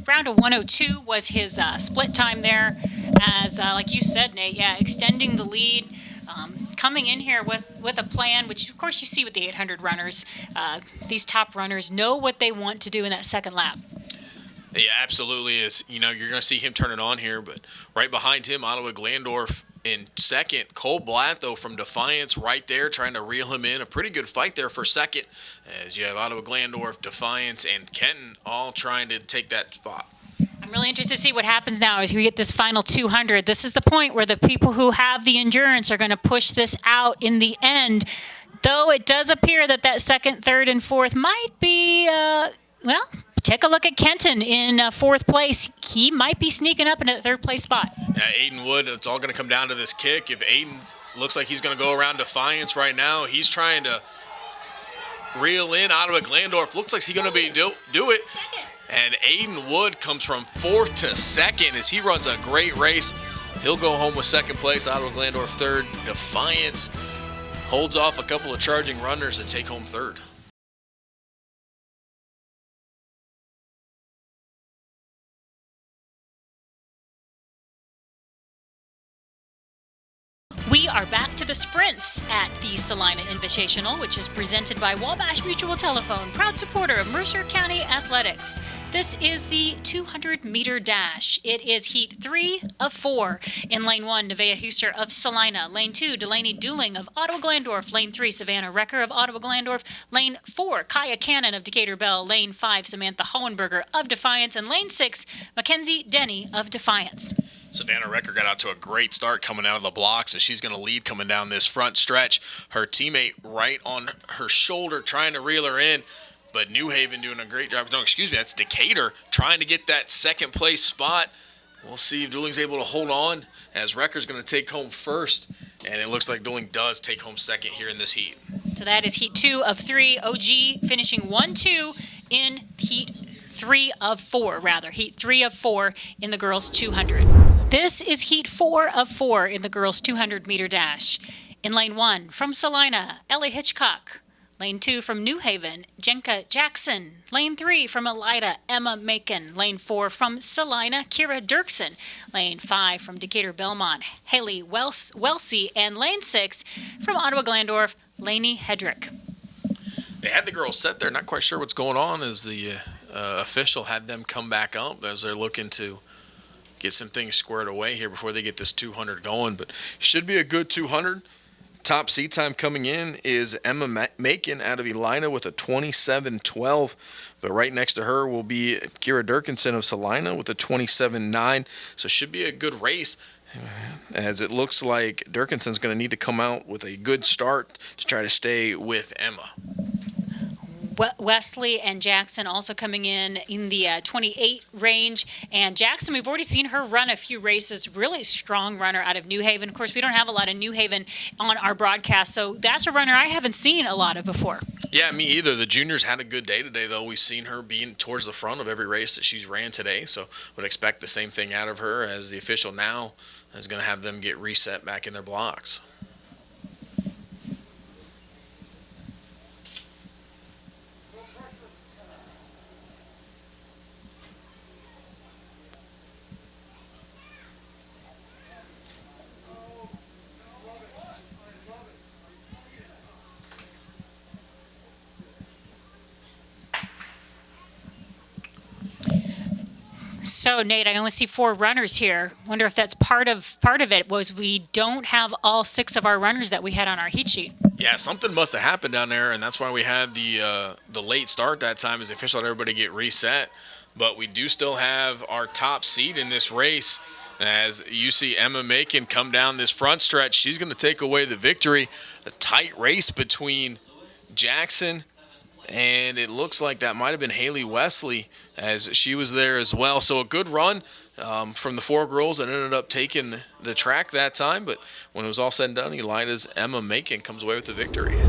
S1: round of 102 was his uh, split time there. As uh, like you said, Nate, yeah, extending the lead. Um, coming in here with, with a plan, which of course you see with the 800 runners. Uh, these top runners know what they want to do in that second lap.
S2: Yeah, absolutely. Is you know you're going to see him turn it on here, but right behind him, Ottawa Glandorf in second. Cole Blatt though from Defiance right there, trying to reel him in. A pretty good fight there for second, as you have Ottawa Glandorf, Defiance, and Kenton all trying to take that spot.
S1: I'm I'm really interested to see what happens now as we get this final 200. This is the point where the people who have the endurance are going to push this out in the end. Though it does appear that that second, third, and fourth might be, uh, well, take a look at Kenton in uh, fourth place. He might be sneaking up in a third place spot.
S2: Yeah, Aiden Wood, it's all going to come down to this kick. If Aiden looks like he's going to go around Defiance right now, he's trying to reel in Ottawa Glandorf. Looks like he's going to be do, do it. And Aiden Wood comes from fourth to second as he runs a great race. He'll go home with second place. Ottawa Glandorf third. Defiance holds off a couple of charging runners to take home third.
S1: We are back to the sprints at the Celina Invitational, which is presented by Wabash Mutual Telephone, proud supporter of Mercer County Athletics. This is the 200 meter dash. It is heat three of four. In lane one, Nevaeh Huster of Celina. Lane two, Delaney Dooling of Ottawa Glandorf. Lane three, Savannah Recker of Ottawa Glandorf. Lane four, Kaya Cannon of Decatur Bell. Lane five, Samantha Hohenberger of Defiance. And lane six, Mackenzie Denny of Defiance.
S2: Savannah Recker got out to a great start coming out of the blocks, and she's going to lead coming down this front stretch. Her teammate right on her shoulder trying to reel her in, but New Haven doing a great job. No, excuse me, that's Decatur trying to get that second place spot. We'll see if Dooling's able to hold on as Recker's going to take home first, and it looks like Dooling does take home second here in this heat.
S1: So that is heat two of three. OG finishing one two in heat three of four, rather. Heat three of four in the girls 200. This is heat four of four in the girls 200 meter dash. In lane one, from Celina, Ellie Hitchcock. Lane two from New Haven, Jenka Jackson. Lane three from Elida, Emma Macon. Lane four from Celina, Kira Dirksen. Lane five from Decatur Belmont, Haley Wels- Welsey. And lane six from Ottawa Glandorf, Lainey Hedrick.
S2: They had the girls set there, not quite sure what's going on as the uh, official had them come back up as they're looking to get some things squared away here before they get this 200 going. But should be a good 200. Top seed time coming in is Emma Ma- Macon out of Elida with a 27-12. But right next to her will be Kira Durkinson of Celina with a 27-9. So should be a good race as it looks like Durkinson's going to need to come out with a good start to try to stay with Emma.
S1: We- Wesley and Jackson also coming in in the uh, 28 range. And Jackson, we've already seen her run a few races. Really strong runner out of New Haven. Of course, we don't have a lot of New Haven on our broadcast, so that's a runner I haven't seen a lot of before.
S2: Yeah, me either. The juniors had a good day today, though. We've seen her being towards the front of every race that she's ran today, so would expect the same thing out of her as the official now is going to have them get reset back in their blocks.
S1: So Nate, I only see four runners here. Wonder if that's part of part of it was we don't have all six of our runners that we had on our heat sheet.
S2: Yeah, something must have happened down there, and that's why we had the uh, the late start that time. As the official let everybody get reset, but we do still have our top seed in this race. As you see Emma Macon come down this front stretch, she's going to take away the victory. A tight race between Jackson and it looks like that might have been Haley Wesley as she was there as well. So a good run um, from the four girls that ended up taking the track that time. But when it was all said and done, Elida's Emma Macon comes away with the victory.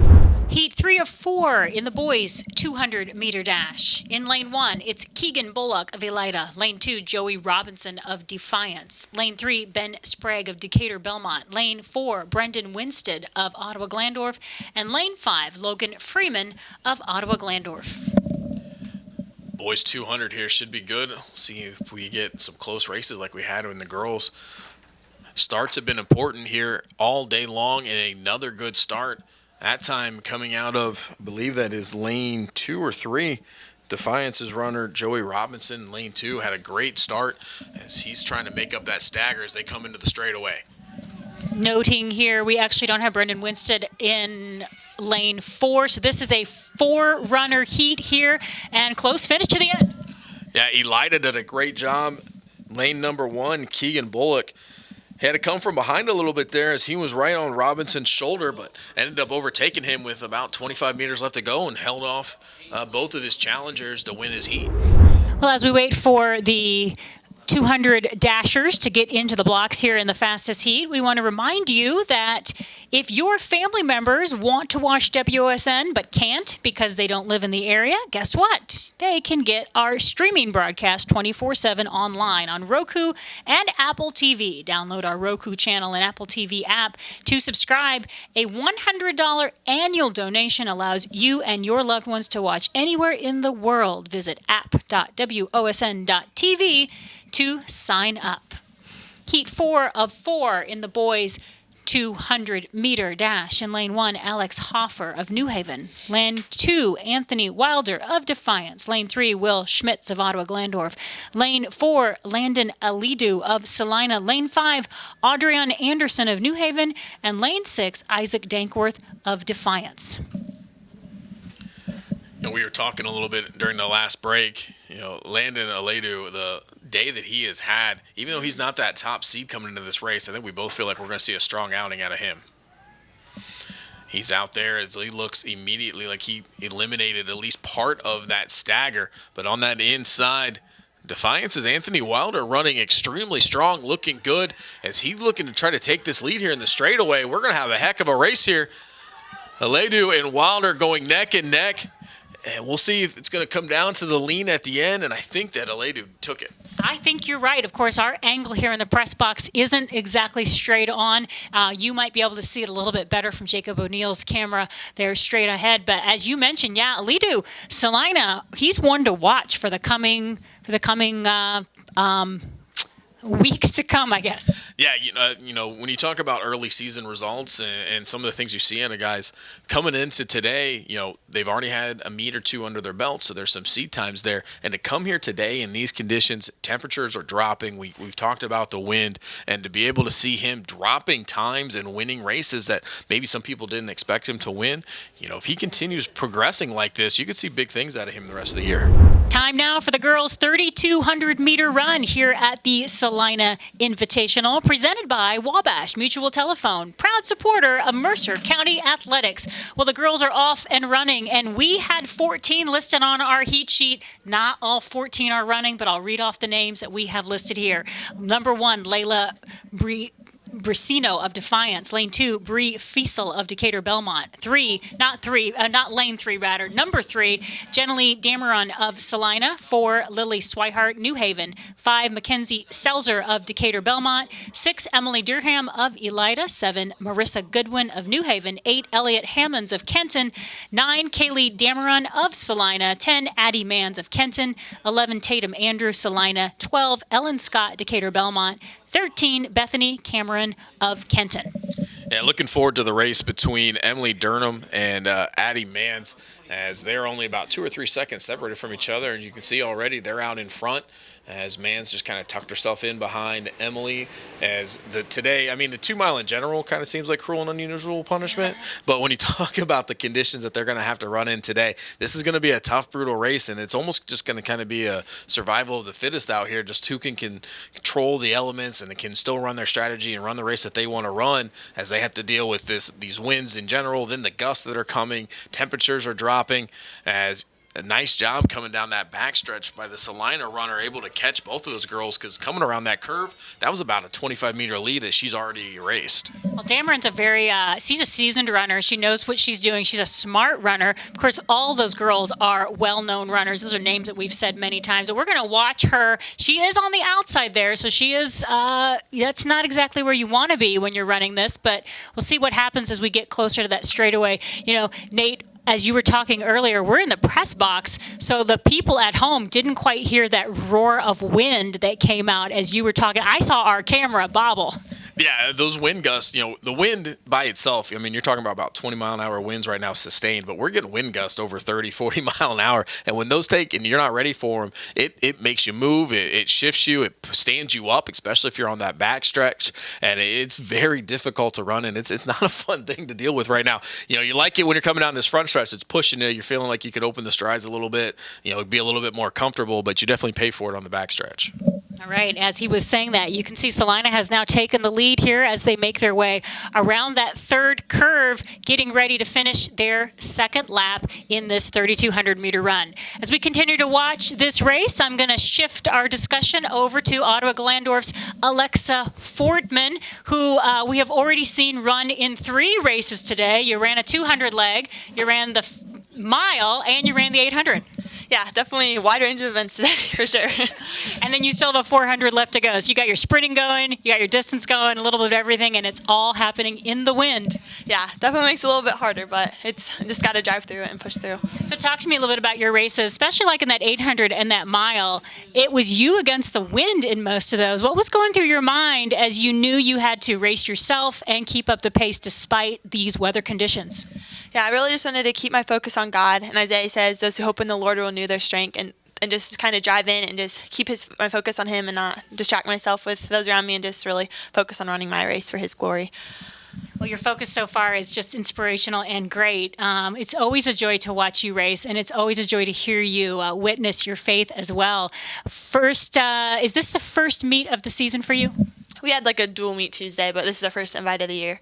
S1: Heat three of four in the boys 200 meter dash. In lane one, it's Keegan Bullock of Elida. Lane two, Joey Robinson of Defiance. Lane three, Ben Sprague of Decatur Belmont. Lane four, Brendan Winstead of Ottawa Glandorf. And lane five, Logan Freeman of Ottawa Glandorf.
S2: Boys 200 here should be good. See if we get some close races like we had in the girls. Starts have been important here all day long, and another good start. That time coming out of, I believe that is lane two or three. Defiance's runner Joey Robinson, lane two, had a great start as he's trying to make up that stagger as they come into the straightaway.
S1: Noting here, we actually don't have Brendan Winstead in lane four, so this is a four runner heat here and close finish to the end.
S2: Yeah, Elida did a great job lane number one, Keegan Bullock had to come from behind a little bit there as he was right on Robinson's shoulder, but ended up overtaking him with about 25 meters left to go and held off uh, both of his challengers to win his heat.
S1: Well, as we wait for the 200 dashers to get into the blocks here in the fastest heat. We want to remind you that if your family members want to watch WOSN but can't because they don't live in the area, guess what? They can get our streaming broadcast 24 7 online on Roku and Apple TV. Download our Roku channel and Apple TV app to subscribe. A $100 annual donation allows you and your loved ones to watch anywhere in the world. Visit app.wosn.tv to sign up. Heat four of four in the boys' 200 meter dash. In lane one, Alex Hoffer of New Haven. Lane two, Anthony Wilder of Defiance. Lane three, Will Schmitz of Ottawa Glandorf. Lane four, Landon Alidu of Celina. Lane five, Adrian Anderson of New Haven. And lane six, Isaac Dankworth of Defiance.
S2: You know, we were talking a little bit during the last break. You know, Landon Aledu, the day that he has had, even though he's not that top seed coming into this race, I think we both feel like we're going to see a strong outing out of him. He's out there as he looks immediately like he eliminated at least part of that stagger. But on that inside, Defiance is Anthony Wilder running extremely strong, looking good as he's looking to try to take this lead here in the straightaway. We're going to have a heck of a race here. Aledu and Wilder going neck and neck. And we'll see if it's going to come down to the lean at the end. And I think that Aledu took it.
S1: I think you're right. Of course, our angle here in the press box isn't exactly straight on. Uh, you might be able to see it a little bit better from Jacob O'Neill's camera there straight ahead. But as you mentioned, yeah, Alidu Celina, he's one to watch for the coming for the coming uh, um, weeks to come, I guess.
S2: Yeah, you know, you know, when you talk about early season results and, and, some of the things you see in the guys coming into today, you know, they've already had a meet or two under their belt, so there's some seed times there. And to come here today in these conditions, temperatures are dropping. We we've talked about the wind, and to be able to see him dropping times and winning races that maybe some people didn't expect him to win, you know, if he continues progressing like this, you could see big things out of him the rest of the year.
S1: Time now for the girls' 3,200 meter run here at the Celina Invitational, presented by Wabash Mutual Telephone, proud supporter of Mercer County Athletics. Well, the girls are off and running, and we had 14 listed on our heat sheet. Not all 14 are running, but I'll read off the names that we have listed here. Number one, Layla Bree. Bricino of Defiance. Lane two, Bree Fiesel of Decatur Belmont. Three, not three, uh, not lane three, rather. Number three, Jenalie Dameron of Celina. Four, Lily Swihart, New Haven. Five, Mackenzie Selzer of Decatur Belmont. Six, Emily Durham of Elida. Seven, Marissa Goodwin of New Haven. Eight, Elliot Hammonds of Kenton. Nine, Kaylee Dameron of Celina. Ten, Addie Mans of Kenton. Eleven, Tatum Andrew Celina. Twelve, Ellen Scott, Decatur Belmont. 13, Bethany Cameron of Kenton.
S2: Yeah, looking forward to the race between Emily Durham and uh, Addie Mans as they're only about two or three seconds separated from each other. And you can see already they're out in front as Mans just kind of tucked herself in behind Emily. As the today, I mean, the two mile in general kind of seems like cruel and unusual punishment. But when you talk about the conditions that they're going to have to run in today, this is going to be a tough, brutal race, and it's almost just going to kind of be a survival of the fittest out here. Just who can, can control the elements and can still run their strategy and run the race that they want to run, as they have to deal with this these winds in general, then the gusts that are coming, temperatures are dropping, as a nice job coming down that backstretch by the Celina runner, able to catch both of those girls because coming around that curve, that was about a 25 meter lead that she's already erased.
S1: Well, Dameron's a very, uh, she's a seasoned runner. She knows what she's doing. She's a smart runner. Of course, all those girls are well known runners. Those are names that we've said many times. And we're going to watch her. She is on the outside there, so she is, uh, that's not exactly where you want to be when you're running this, but we'll see what happens as we get closer to that straightaway. You know, Nate, as you were talking earlier, we're in the press box, so the people at home didn't quite hear that roar of wind that came out as you were talking. I saw our camera bobble.
S2: Yeah, those wind gusts, you know, the wind by itself, I mean, you're talking about about 20 mile an hour winds right now sustained, but we're getting wind gusts over 30, 40 mile an hour. And when those take and you're not ready for them, it, it makes you move, it, it shifts you, it stands you up, especially if you're on that back stretch. And it's very difficult to run, and it's, it's not a fun thing to deal with right now. You know, you like it when you're coming down this front stretch, it's pushing you, you're feeling like you could open the strides a little bit, you know, be a little bit more comfortable, but you definitely pay for it on the back stretch.
S1: All right, as he was saying that, you can see Celina has now taken the lead here as they make their way around that third curve, getting ready to finish their second lap in this 3,200 meter run. As we continue to watch this race, I'm going to shift our discussion over to Ottawa Glandorf's Alexa Fortman, who uh, we have already seen run in three races today. You ran a 200 leg, you ran the mile, and you ran the 800
S3: yeah, definitely wide range of events today for sure.
S1: and then you still have a 400 left to go. So you got your sprinting going, you got your distance going, a little bit of everything, and it's all happening in the wind.
S3: Yeah, definitely makes it a little bit harder, but it's just got to drive through it and push through.
S1: So talk to me a little bit about your races, especially like in that 800 and that mile. It was you against the wind in most of those. What was going through your mind as you knew you had to race yourself and keep up the pace despite these weather conditions?
S3: Yeah, I really just wanted to keep my focus on God. And Isaiah says, "Those who hope in the Lord will renew their strength." And and just kind of drive in and just keep his my focus on him and not distract myself with those around me and just really focus on running my race for his glory.
S1: Well, your focus so far is just inspirational and great. Um, it's always a joy to watch you race, and it's always a joy to hear you uh, witness your faith as well. First, uh, is this the first meet of the season for you?
S3: We had like a dual meet Tuesday, but this is our first invite of the year.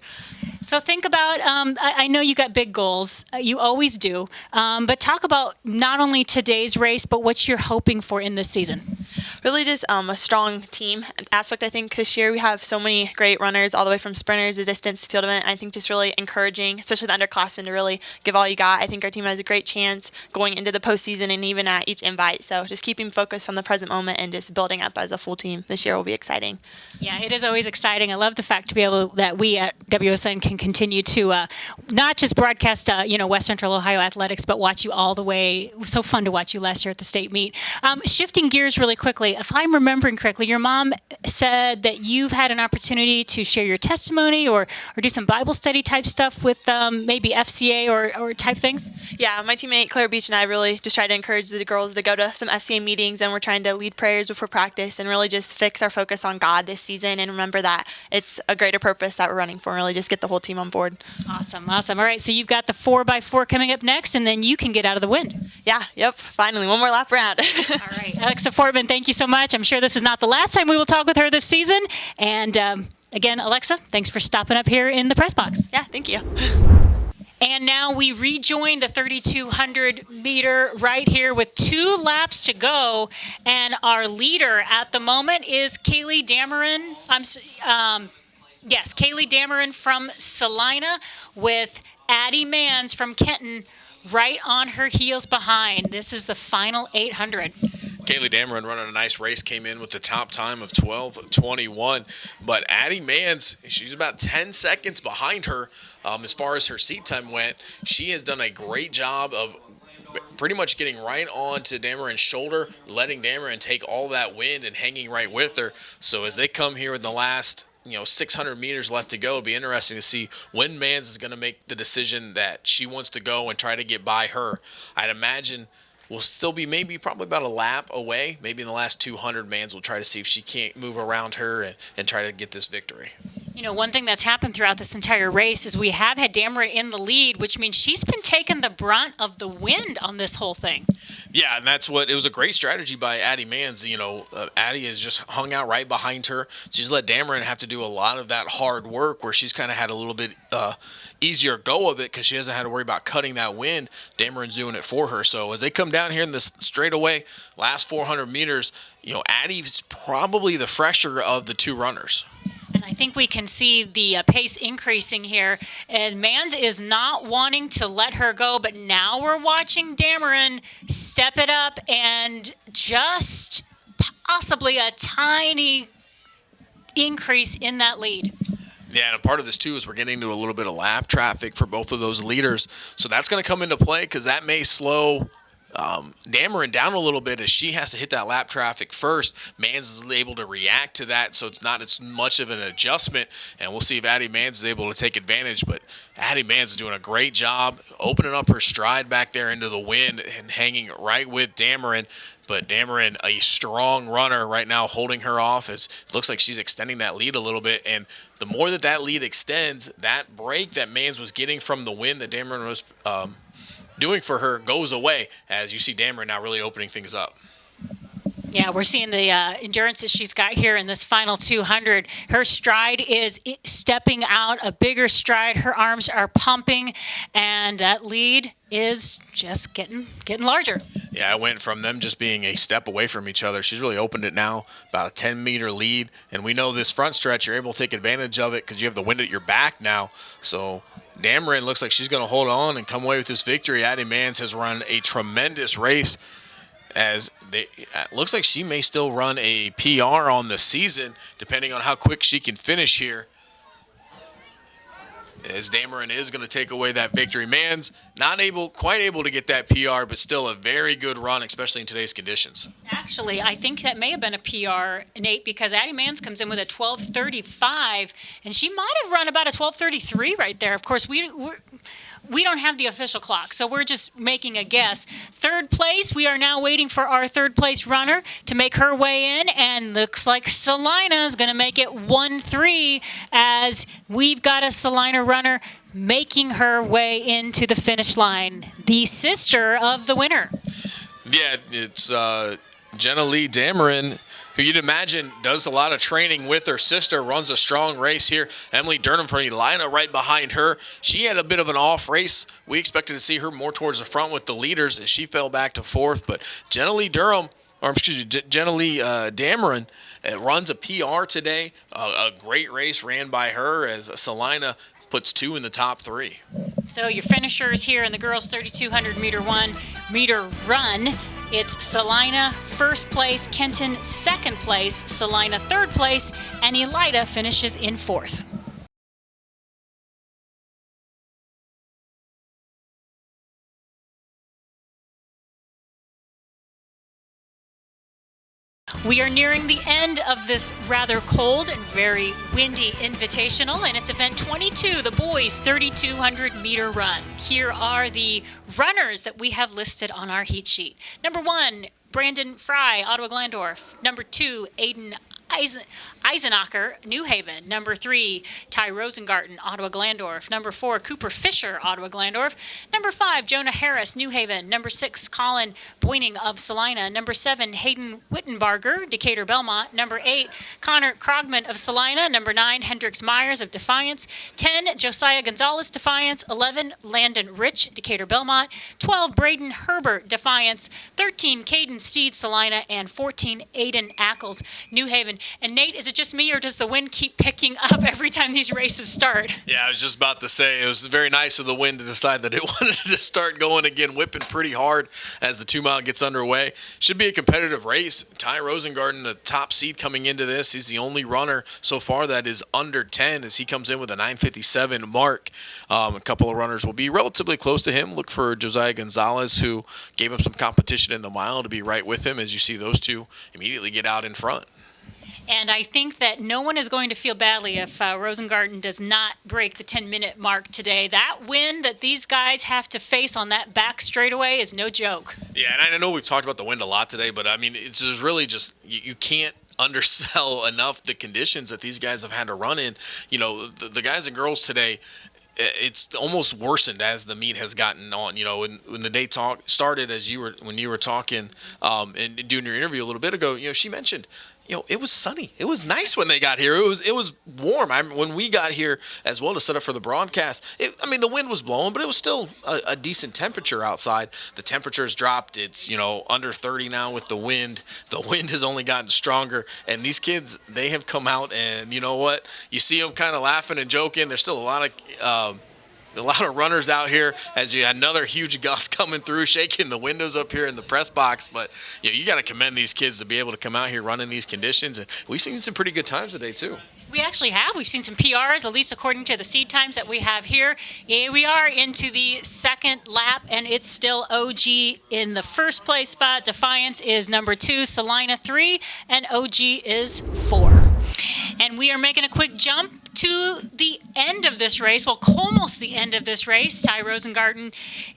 S1: So think about. Um, I, I, know you got big goals. Uh, you always do. Um, but talk about not only today's race, but what you're hoping for in this season
S3: really just um, a strong team aspect. I think this year we have so many great runners, all the way from sprinters to distance field event. I think just really encouraging, especially the underclassmen, to really give all you got. I think our team has a great chance going into the postseason and even at each invite. So just keeping focused on the present moment and just building up as a full team this year will be exciting.
S1: Yeah, it is always exciting. I love the fact to be able that we at WOSN can continue to uh, not just broadcast, uh, you know, West Central Ohio athletics, but watch you all the way. So fun to watch you last year at the state meet. Um, shifting gears really quickly if I'm remembering correctly, your mom said that you've had an opportunity to share your testimony or, or do some Bible study type stuff with um, maybe FCA or, or type things?
S3: Yeah, my teammate Claire Beach and I really just try to encourage the girls to go to some FCA meetings and we're trying to lead prayers before practice and really just fix our focus on God this season and remember that it's a greater purpose that we're running for and really just get the whole team on board.
S1: Awesome, awesome. All right, so you've got the 4 by 4 coming up next and then you can get out of the wind.
S3: Yeah, yep, finally, one more lap around.
S1: All right, Alexa Fortman, thank you so much. I'm sure this is not the last time we will talk with her this season. And um, again, Alexa, thanks for stopping up here in the press box.
S3: Yeah, thank you.
S1: And now we rejoin the 3,200 meter right here with two laps to go. And our leader at the moment is Kaylee Dameron. I'm, um, yes, Kaylee Dameron from Celina with Addie Mans from Kenton right on her heels behind. This is the final 800.
S2: Kaylee Dameron running a nice race, came in with the top time of 12:21. But Addie Mans, she's about 10 seconds behind her um, as far as her seat time went. She has done a great job of pretty much getting right on to Dameron's shoulder, letting Dameron take all that wind and hanging right with her. So as they come here in the last you know 600 meters left to go. It'll be interesting to see when Mans is going to make the decision that she wants to go and try to get by her. I'd imagine we'll still be maybe probably about a lap away. Maybe in the last 200, Mans will try to see if she can't move around her and, and try to get this victory.
S1: You know, one thing that's happened throughout this entire race is we have had Dameron in the lead, which means she's been taking the brunt of the wind on this whole thing.
S2: Yeah, and that's what it was a great strategy by Addie Mans. You know, uh, Addie has just hung out right behind her. She's let Dameron have to do a lot of that hard work where she's kind of had a little bit uh, easier go of it because she hasn't had to worry about cutting that wind. Dameron's doing it for her. So as they come down here in this straightaway, last 400 meters, you know, Addie's probably the fresher of the two runners.
S1: And I think we can see the uh, pace increasing here. And Mans is not wanting to let her go, but now we're watching Dameron step it up and just possibly a tiny increase in that lead.
S2: Yeah, and part of this too is we're getting into a little bit of lap traffic for both of those leaders. So that's going to come into play because that may slow um, Dameron down a little bit as she has to hit that lap traffic first. Mans is able to react to that, so it's not as much of an adjustment. And we'll see if Addie Mans is able to take advantage. But Addie Mans is doing a great job opening up her stride back there into the wind and hanging right with Dameron. But Dameron, a strong runner right now, holding her off as it looks like she's extending that lead a little bit. And the more that that lead extends, that break that Mans was getting from the wind that Dameron was um, doing for her goes away as you see Dameron now really opening things up.
S1: Yeah, we're seeing the uh, endurance that she's got here in this final 200. Her stride is stepping out a bigger stride. Her arms are pumping, and that lead is just getting getting larger.
S2: Yeah, I went from them just being a step away from each other. She's really opened it now, about a 10 meter lead, and we know this front stretch you're able to take advantage of it because you have the wind at your back now. So Dameron looks like she's going to hold on and come away with this victory. Addie Mans has run a tremendous race as they looks like she may still run a PR on the season, depending on how quick she can finish here. As Dameron is going to take away that victory. Mans not able, quite able to get that PR, but still a very good run, especially in today's conditions.
S1: Actually, I think that may have been a PR, Nate, because Addie Mans comes in with a 12:35, and she might have run about a 12:33 right there. Of course, we we don't have the official clock, so we're just making a guess. Third place, we are now waiting for our third place runner to make her way in, and looks like Celina is going to make it 1 3 as we've got a Celina runner making her way into the finish line, the sister of the winner.
S2: Yeah, it's uh, Jenna Lee Dameron who you'd imagine does a lot of training with her sister, runs a strong race here. Emily Durham from Elida right behind her. She had a bit of an off race. We expected to see her more towards the front with the leaders as she fell back to fourth. But Jenna Lee Durham, or excuse me, Jenna Lee uh, Dameron uh, runs a PR today. Uh, a great race ran by her as Celina puts two in the top three.
S1: So your finishers here in the girls 3200 meter one meter run it's Celina first place, Kenton second place, Celina third place, and Elida finishes in fourth. We are nearing the end of this rather cold and very windy invitational, and it's event 22, the boys 3200 meter run. Here are the runners that we have listed on our heat sheet. Number one, Brandon Fry, Ottawa Glandorf. Number two, Aiden Eisen, Eisenacher, New Haven. Number three, Ty Rosengarten, Ottawa Glandorf. Number four, Cooper Fisher, Ottawa Glandorf. Number five, Jonah Harris, New Haven. Number six, Colin Boyning of Celina. Number seven, Hayden Wittenbarger, Decatur Belmont. Number eight, Connor Krogman of Celina. Number nine, Hendrix Myers of Defiance. Ten, Josiah Gonzalez, Defiance. Eleven, Landon Rich, Decatur Belmont. Twelve, Braden Herbert, Defiance. Thirteen, Caden Steed, Celina. And fourteen, Aiden Ackles, New Haven. And Nate, is it just me or does the wind keep picking up every time these races start?
S2: Yeah, I was just about to say it was very nice of the wind to decide that it wanted to start going again, whipping pretty hard as the two mile gets underway. Should be a competitive race. Ty Rosengarten, the top seed coming into this, he's the only runner so far that is under 10 as he comes in with a 957 mark. Um, a couple of runners will be relatively close to him. Look for Josiah Gonzalez, who gave him some competition in the mile, to be right with him as you see those two immediately get out in front.
S1: And I think that no one is going to feel badly if uh, Rosengarten does not break the 10 minute mark today. That wind that these guys have to face on that back straightaway is no joke.
S2: Yeah, and I know we've talked about the wind a lot today, but I mean, it's just really just, you, you can't undersell enough the conditions that these guys have had to run in. You know, the, the guys and girls today, it's almost worsened as the meet has gotten on. You know, when, when the day talk started, as you were when you were talking um, and doing your interview a little bit ago, you know, she mentioned you know, it was sunny. It was nice when they got here. It was it was warm. I when we got here as well to set up for the broadcast. It, I mean, the wind was blowing, but it was still a, a, decent temperature outside. The temperature's dropped. It's you know under 30 now with the wind. The wind has only gotten stronger, and these kids they have come out and you know what? You see them kind of laughing and joking. There's still a lot of. Uh, a lot of runners out here as you had another huge gust coming through, shaking the windows up here in the press box. But you know, you got to commend these kids to be able to come out here running these conditions, and we've seen some pretty good times today too.
S1: We actually have. We've seen some PRs, at least according to the seed times that we have here. Here we are into the second lap, and it's still OG in the first place spot. Defiance is number two, Celina three, and OG is four. And we are making a quick jump to the end of this race, well, almost the end of this race. Ty Rosengarten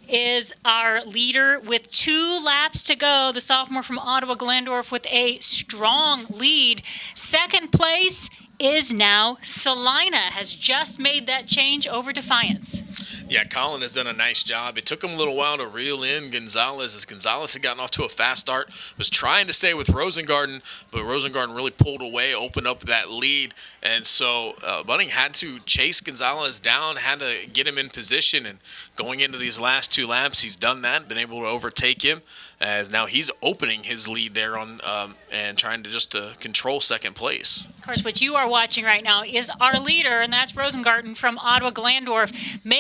S1: is our leader with two laps to go. The sophomore from Ottawa Glandorf with a strong lead. Second place is now Celina, has just made that change over Defiance.
S2: Yeah, Colin has done a nice job. It took him a little while to reel in Gonzalez as Gonzalez had gotten off to a fast start, was trying to stay with Rosengarten, but Rosengarten really pulled away, opened up that lead. And so uh, Bunning had to chase Gonzalez down, had to get him in position. And going into these last two laps, he's done that, been able to overtake him. As now he's opening his lead there on um, and trying to just to control second place.
S1: Of course, what you are watching right now is our leader, and that's Rosengarten from Ottawa Glandorf,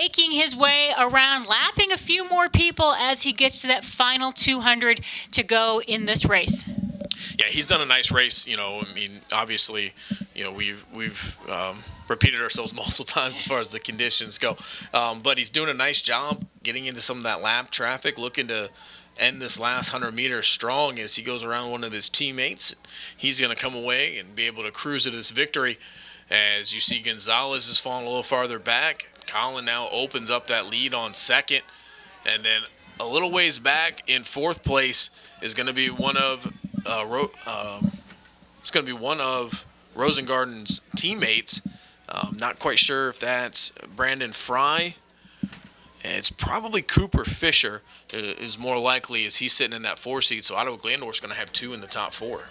S1: making his way around, lapping a few more people as he gets to that final 200 to go in this race.
S2: Yeah, he's done a nice race. You know, I mean, obviously, you know, we've we've um, repeated ourselves multiple times as far as the conditions go, um, but he's doing a nice job getting into some of that lap traffic, looking to end this last 100 meters strong as he goes around one of his teammates. He's going to come away and be able to cruise to this victory. As you see, Gonzalez is falling a little farther back. Colin now opens up that lead on second. And then a little ways back in fourth place is going to be one of uh, uh, it's going to be one of Rosengarten's teammates. Um, not quite sure if that's Brandon Fry it's probably Cooper Fisher is more likely as he's sitting in that four seat. So Ottawa Glandorf's going to have two in the top four.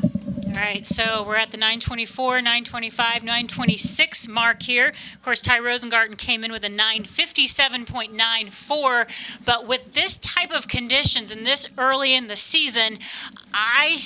S1: All right, so we're at the 924, 925, 926 mark here. Of course, Ty Rosengarten came in with a 957.94, but with this type of conditions and this early in the season, I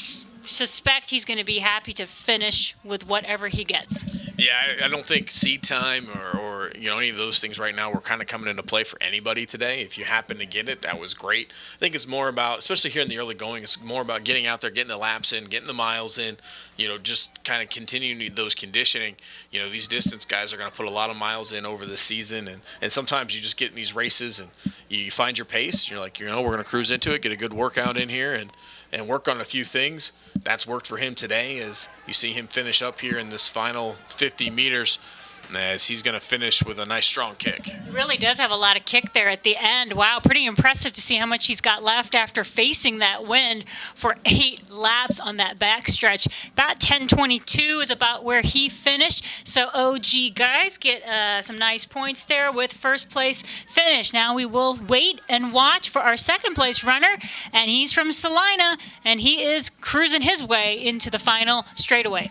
S1: suspect he's going to be happy to finish with whatever he gets.
S2: Yeah, I, I don't think seed time or, or, you know any of those things right now were kind of coming into play for anybody today. If you happen to get it, that was great. I think it's more about, especially here in the early going, it's more about getting out there, getting the laps in, getting the miles in. You know, just kind of continuing those conditioning. You know, these distance guys are going to put a lot of miles in over the season, and and sometimes you just get in these races and you find your pace. You're like, you know, we're going to cruise into it, get a good workout in here, and and work on a few things. That's worked for him today as you see him finish up here in this final 50 meters as he's going to finish with a nice strong kick.
S1: He really does have a lot of kick there at the end. Wow, pretty impressive to see how much he's got left after facing that wind for eight laps on that backstretch. About 10:22 is about where he finished. So OG guys get uh, some nice points there with first place finish. Now we will wait and watch for our second place runner, and he's from Celina, and he is cruising his way into the final straightaway.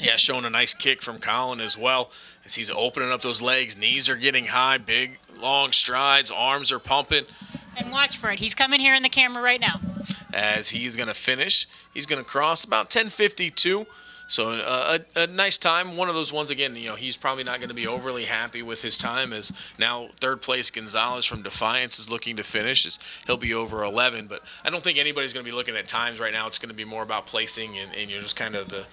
S2: Yeah, showing a nice kick from Colin as well as he's opening up those legs. Knees are getting high, big, long strides, arms are pumping.
S1: And watch for it. He's coming here in the camera right now.
S2: As he's going to finish, he's going to cross about 1052. So uh, a, a, nice time. One of those ones again. You know, he's probably not going to be overly happy with his time. As now third place Gonzalez from Defiance is looking to finish. He'll be over 11. But I don't think anybody's going to be looking at times right now. It's going to be more about placing and, and you know just kind of the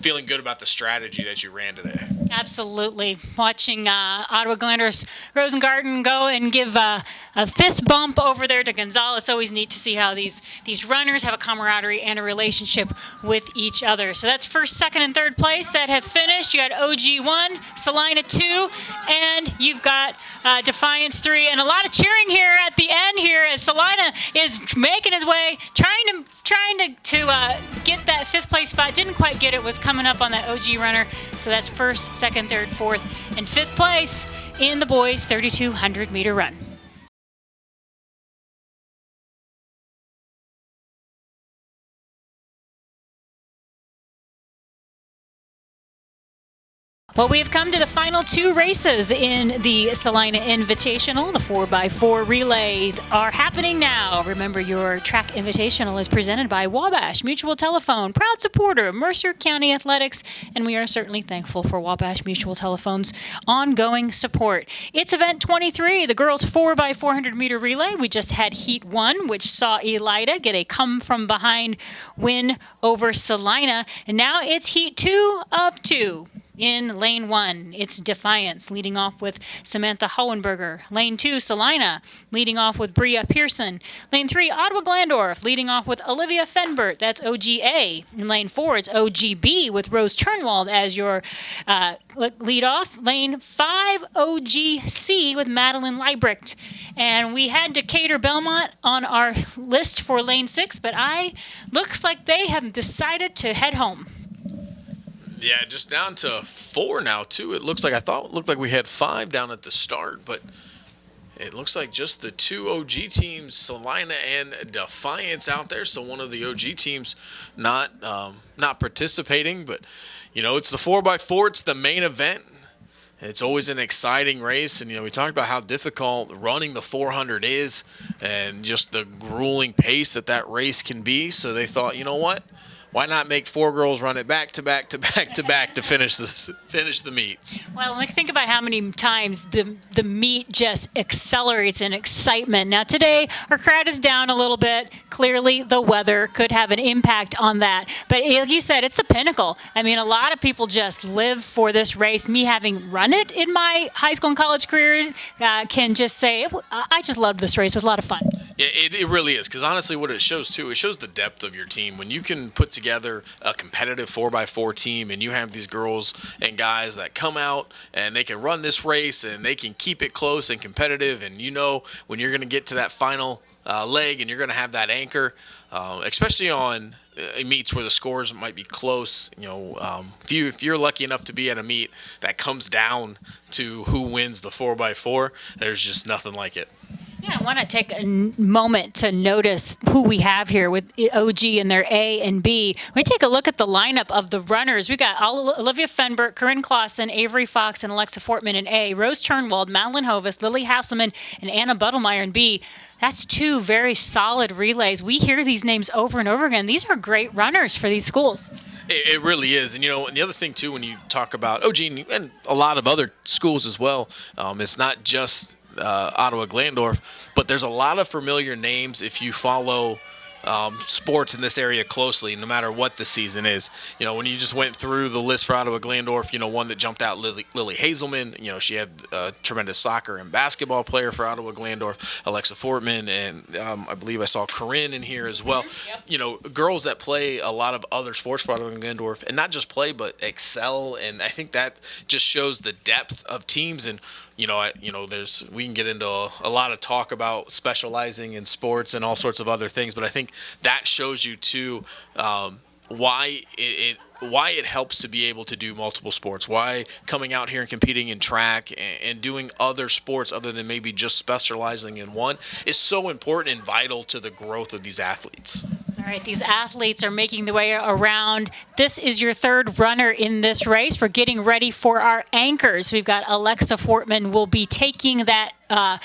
S2: feeling good about the strategy that you ran today.
S1: Absolutely. Watching uh, Ottawa Glandorf's Rosengarten go and give uh, a fist bump over there to Gonzalez. It's always neat to see how these, these runners have a camaraderie and a relationship with each other. So that's first, second, and third place that have finished. You had OG 1, Celina 2, and you've got uh, Defiance 3. And a lot of cheering here at the end here as Celina is making his way, trying to trying to, to uh, get that fifth place spot. Didn't quite get it, was coming up on that OG runner. So that's first, second, third, fourth, and fifth place in the boys 3,200 meter run. Well, we have come to the final two races in the Celina Invitational. The 4x4 relays are happening now. Remember, your track invitational is presented by Wabash Mutual Telephone, proud supporter of Mercer County Athletics, and we are certainly thankful for Wabash Mutual Telephone's ongoing support. It's event 23, the girls 4x400 meter relay. We just had heat one, which saw Elida get a come from behind win over Celina, and now it's heat two of two. In lane one, it's Defiance leading off with Samantha Hohenberger. Lane two, Celina leading off with Bria Pearson. Lane three, Ottawa Glandorf leading off with Olivia Fenbert. That's OGA. In lane four, it's OGB with Rose Turnwald as your uh, lead off. Lane five, OGC with Madeline Leibrecht. And we had Decatur Belmont on our list for lane six, but I looks like they have decided to head home.
S2: Yeah, just down to four now too. It looks like I thought it looked like we had five down at the start, but it looks like just the two OG teams, Celina and Defiance, out there. So one of the OG teams not um, not participating, but you know it's the four x four. It's the main event. It's always an exciting race, and you know we talked about how difficult running the 400 is, and just the grueling pace that that race can be. So they thought, you know what? Why not make four girls run it back to back to back to back to finish the finish the meets?
S1: Well, like think about how many times the the meet just accelerates in excitement. Now today our crowd is down a little bit. Clearly, the weather could have an impact on that. But like you said, it's the pinnacle. I mean, a lot of people just live for this race. Me having run it in my high school and college career uh, can just say I just loved this race. It was a lot of fun.
S2: Yeah, it, it really is because honestly, what it shows too, it shows the depth of your team when you can put together a competitive 4x4 team and you have these girls and guys that come out and they can run this race and they can keep it close and competitive and you know when you're going to get to that final uh, leg and you're going to have that anchor uh, especially on uh, meets where the scores might be close you know um, if you if you're lucky enough to be at a meet that comes down to who wins the 4x4 there's just nothing like it
S1: yeah, I want to take a moment to notice who we have here with OG and their A and B. When we take a look at the lineup of the runners, we got Olivia Fenbert, Corinne Clausen, Avery Fox, and Alexa Fortman in A, Rose Turnwald, Madeline Hovis, Lily Hasselman, and Anna Buttlemeyer in B. That's two very solid relays. We hear these names over and over again. These are great runners for these schools.
S2: It, it, really is, and you know, and the other thing too, when you talk about OG and a lot of other schools as well, um, it's not just uh, Ottawa Glandorf, but there's a lot of familiar names if you follow um, sports in this area closely, no matter what the season is. You know, when you just went through the list for Ottawa Glandorf, you know, one that jumped out, Lily, Lily Hazelman. You know, she had a tremendous soccer and basketball player for Ottawa Glandorf, Alexa Fortman, and um, I believe I saw Corinne in here as well. Mm-hmm. Yep. You know, girls that play a lot of other sports for Ottawa Glandorf, and not just play, but excel. And I think that just shows the depth of teams and you know, I, you know, there's we can get into a, a, lot of talk about specializing in sports and all sorts of other things, but I think that shows you too um, why it, it, why it helps to be able to do multiple sports. Why coming out here and competing in track and, and doing other sports other than maybe just specializing in one is so important and vital to the growth of these athletes.
S1: All right, these athletes are making the way around. This is your third runner in this race. We're getting ready for our anchors. We've got Alexa Fortman will be taking that uh,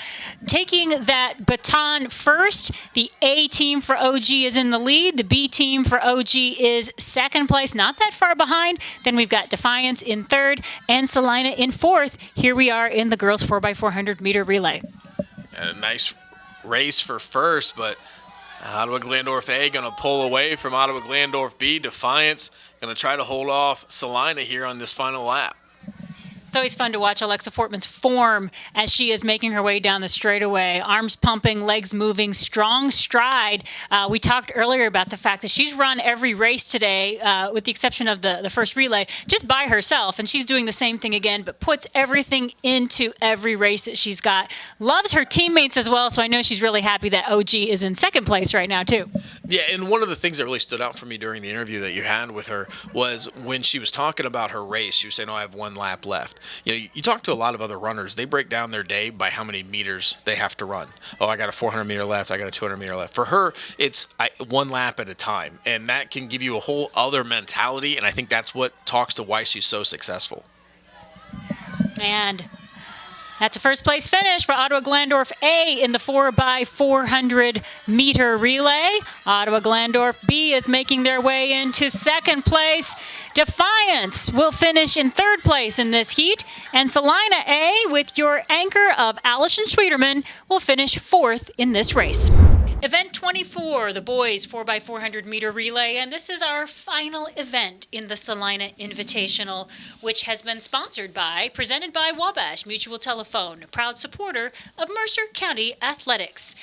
S1: taking that baton first. The A team for OG is in the lead. The B team for OG is second place, not that far behind. Then we've got Defiance in third and Celina in fourth. Here we are in the girls 4x400 meter relay.
S2: A nice race for first, but Ottawa Glandorf A going to pull away from Ottawa Glandorf B. Defiance going to try to hold off Celina here on this final lap.
S1: It's always fun to watch Alexa Fortman's form as she is making her way down the straightaway. Arms pumping, legs moving, strong stride. Uh, we talked earlier about the fact that she's run every race today, uh, with the exception of the, the first relay, just by herself. And she's doing the same thing again, but puts everything into every race that she's got. Loves her teammates as well, so I know she's really happy that OG is in second place right now, too.
S2: Yeah, and one of the things that really stood out for me during the interview that you had with her was when she was talking about her race, she was saying, Oh, I have one lap left you know, you, talk to a lot of other runners, they break down their day by how many meters they have to run. Oh, I got a 400 meter left, I got a 200 meter left. For her, it's I, one lap at a time, and that can give you a whole other mentality. And I think that's what talks to why she's so successful.
S1: And that's a first place finish for Ottawa Glandorf A in the 4x400 meter relay. Ottawa Glandorf B is making their way into second place. Defiance will finish in third place in this heat. And Celina A, with your anchor of Allison Schwieterman, will finish fourth in this race. Event 24, the boys 4x400 meter relay, and this is our final event in the Celina Invitational, which has been sponsored by, presented by Wabash Mutual Telephone, a proud supporter of Mercer County Athletics.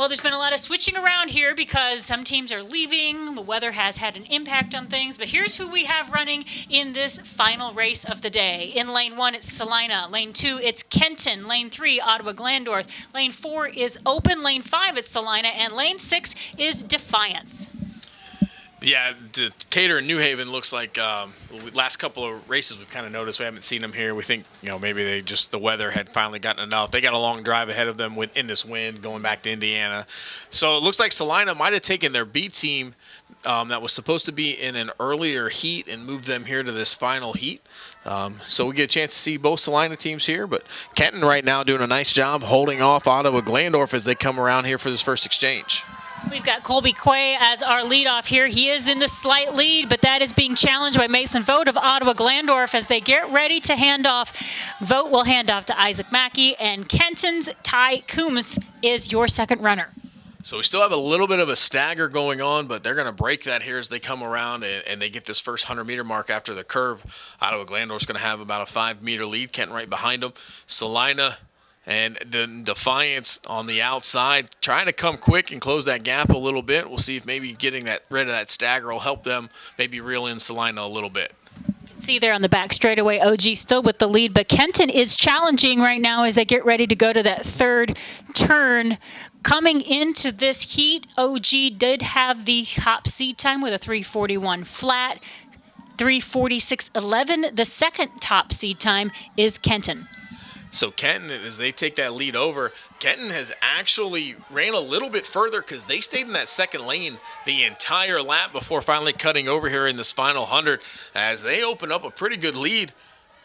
S1: Well, there's been a lot of switching around here because some teams are leaving. The weather has had an impact on things. But here's who we have running in this final race of the day. In lane one, it's Celina. Lane two, it's Kenton. Lane three, Ottawa Glandorf. Lane four is open. Lane five, it's Celina. And lane six is Defiance.
S2: Yeah, Decatur and New Haven looks like um, last couple of races we've kind of noticed we haven't seen them here. We think you know maybe they just the weather had finally gotten enough. They got a long drive ahead of them with in this wind going back to Indiana, so it looks like Celina might have taken their B team um, that was supposed to be in an earlier heat and moved them here to this final heat. Um, so we get a chance to see both Celina teams here, but Kenton right now doing a nice job holding off Ottawa Glandorf as they come around here for this first exchange.
S1: We've got Colby Quay as our leadoff here. He is in the slight lead, but that is being challenged by Mason Vogt of Ottawa Glandorf as they get ready to hand off. Vogt will hand off to Isaac Mackey, and Kenton's Ty Coombs is your second runner.
S2: So we still have a little bit of a stagger going on, but they're going to break that here as they come around and, and they get this first 100 meter mark after the curve. Ottawa Glandorf's going to have about a five meter lead. Kenton right behind them. Celina and the Defiance on the outside, trying to come quick and close that gap a little bit. We'll see if maybe getting that rid of that stagger will help them maybe reel in Celina a little bit.
S1: See there on the back straightaway, OG still with the lead, but Kenton is challenging right now as they get ready to go to that third turn. Coming into this heat, OG did have the top seed time with a 341 flat. 346.11. The second top seed time is Kenton.
S2: So Kenton, as they take that lead over, Kenton has actually ran a little bit further because they stayed in that second lane the entire lap before finally cutting over here in this final 100 as they open up a pretty good lead.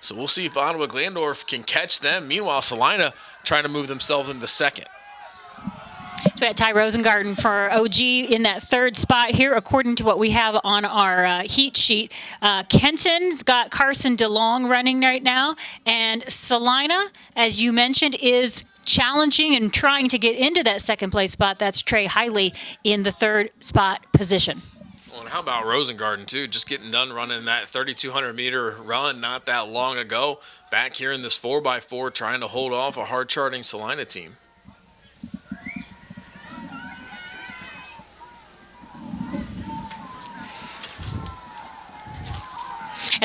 S2: So we'll see if Ottawa Glandorf can catch them. Meanwhile, Celina trying to move themselves into second.
S1: So got Ty Rosengarten for OG in that third spot here, according to what we have on our uh, heat sheet. Uh, Kenton's got Carson DeLong running right now, and Celina, as you mentioned, is challenging and trying to get into that second place spot. That's Trey Hiley in the third spot position.
S2: Well, and how about Rosengarten too? Just getting done running that 3,200 meter run not that long ago. Back here in this 4x4 trying to hold off a hard charting Celina team.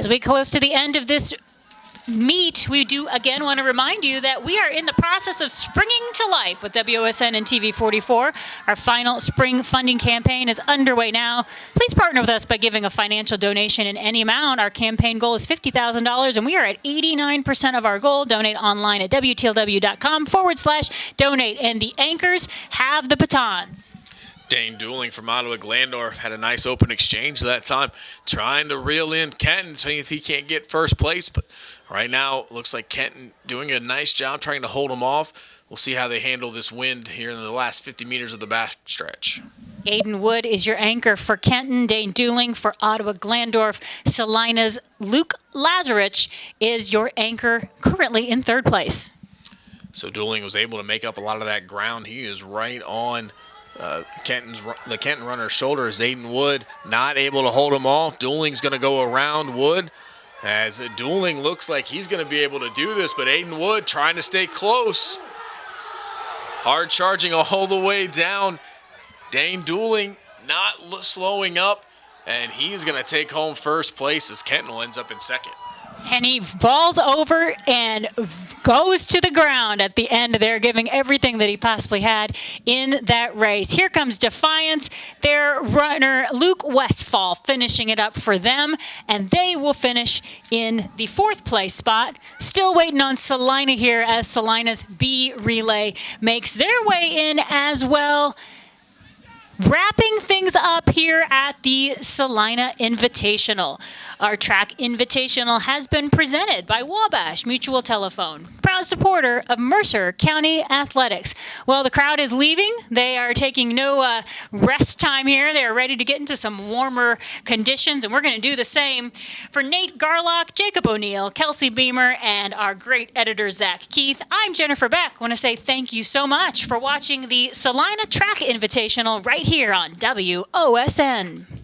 S1: As we close to the end of this meet, we do again want to remind you that we are in the process of springing to life with WOSN and TV44. Our final spring funding campaign is underway now. Please partner with us by giving a financial donation in any amount. Our campaign goal is $50,000 and we are at 89% of our goal. Donate online at WTLW.com forward slash donate. And the anchors have the batons.
S2: Dane Dueling from Ottawa Glandorf had a nice open exchange that time, trying to reel in Kenton, seeing if he can't get first place. But right now, looks like Kenton doing a nice job trying to hold him off. We'll see how they handle this wind here in the last 50 meters of the back stretch.
S1: Aiden Wood is your anchor for Kenton. Dane Dueling for Ottawa Glandorf. Celina's Luke Lazarich is your anchor currently in third place.
S2: So Dueling was able to make up a lot of that ground. He is right on uh, Kenton's the Kenton runner's shoulder is Aiden Wood not able to hold him off. Dueling's going to go around Wood as Dueling looks like he's going to be able to do this, but Aiden Wood trying to stay close. Hard charging all the way down. Dane Dueling not slowing up, and he's going to take home first place as Kenton ends up in second
S1: and he falls over and goes to the ground at the end there, giving everything that he possibly had in that race. Here comes Defiance, their runner Luke Westfall finishing it up for them, and they will finish in the fourth place spot. Still waiting on Celina here as Celina's B relay makes their way in as well. Wrapping things up here at the Celina Invitational. Our track invitational has been presented by Wabash Mutual Telephone, proud supporter of Mercer County Athletics. Well, the crowd is leaving. They are taking no uh, rest time here. They are ready to get into some warmer conditions, and we're going to do the same. For Nate Garlock, Jacob O'Neill, Kelsey Beamer, and our great editor, Zach Keith, I'm Jennifer Beck. I want to say thank you so much for watching the Celina Track Invitational right here on WOSN.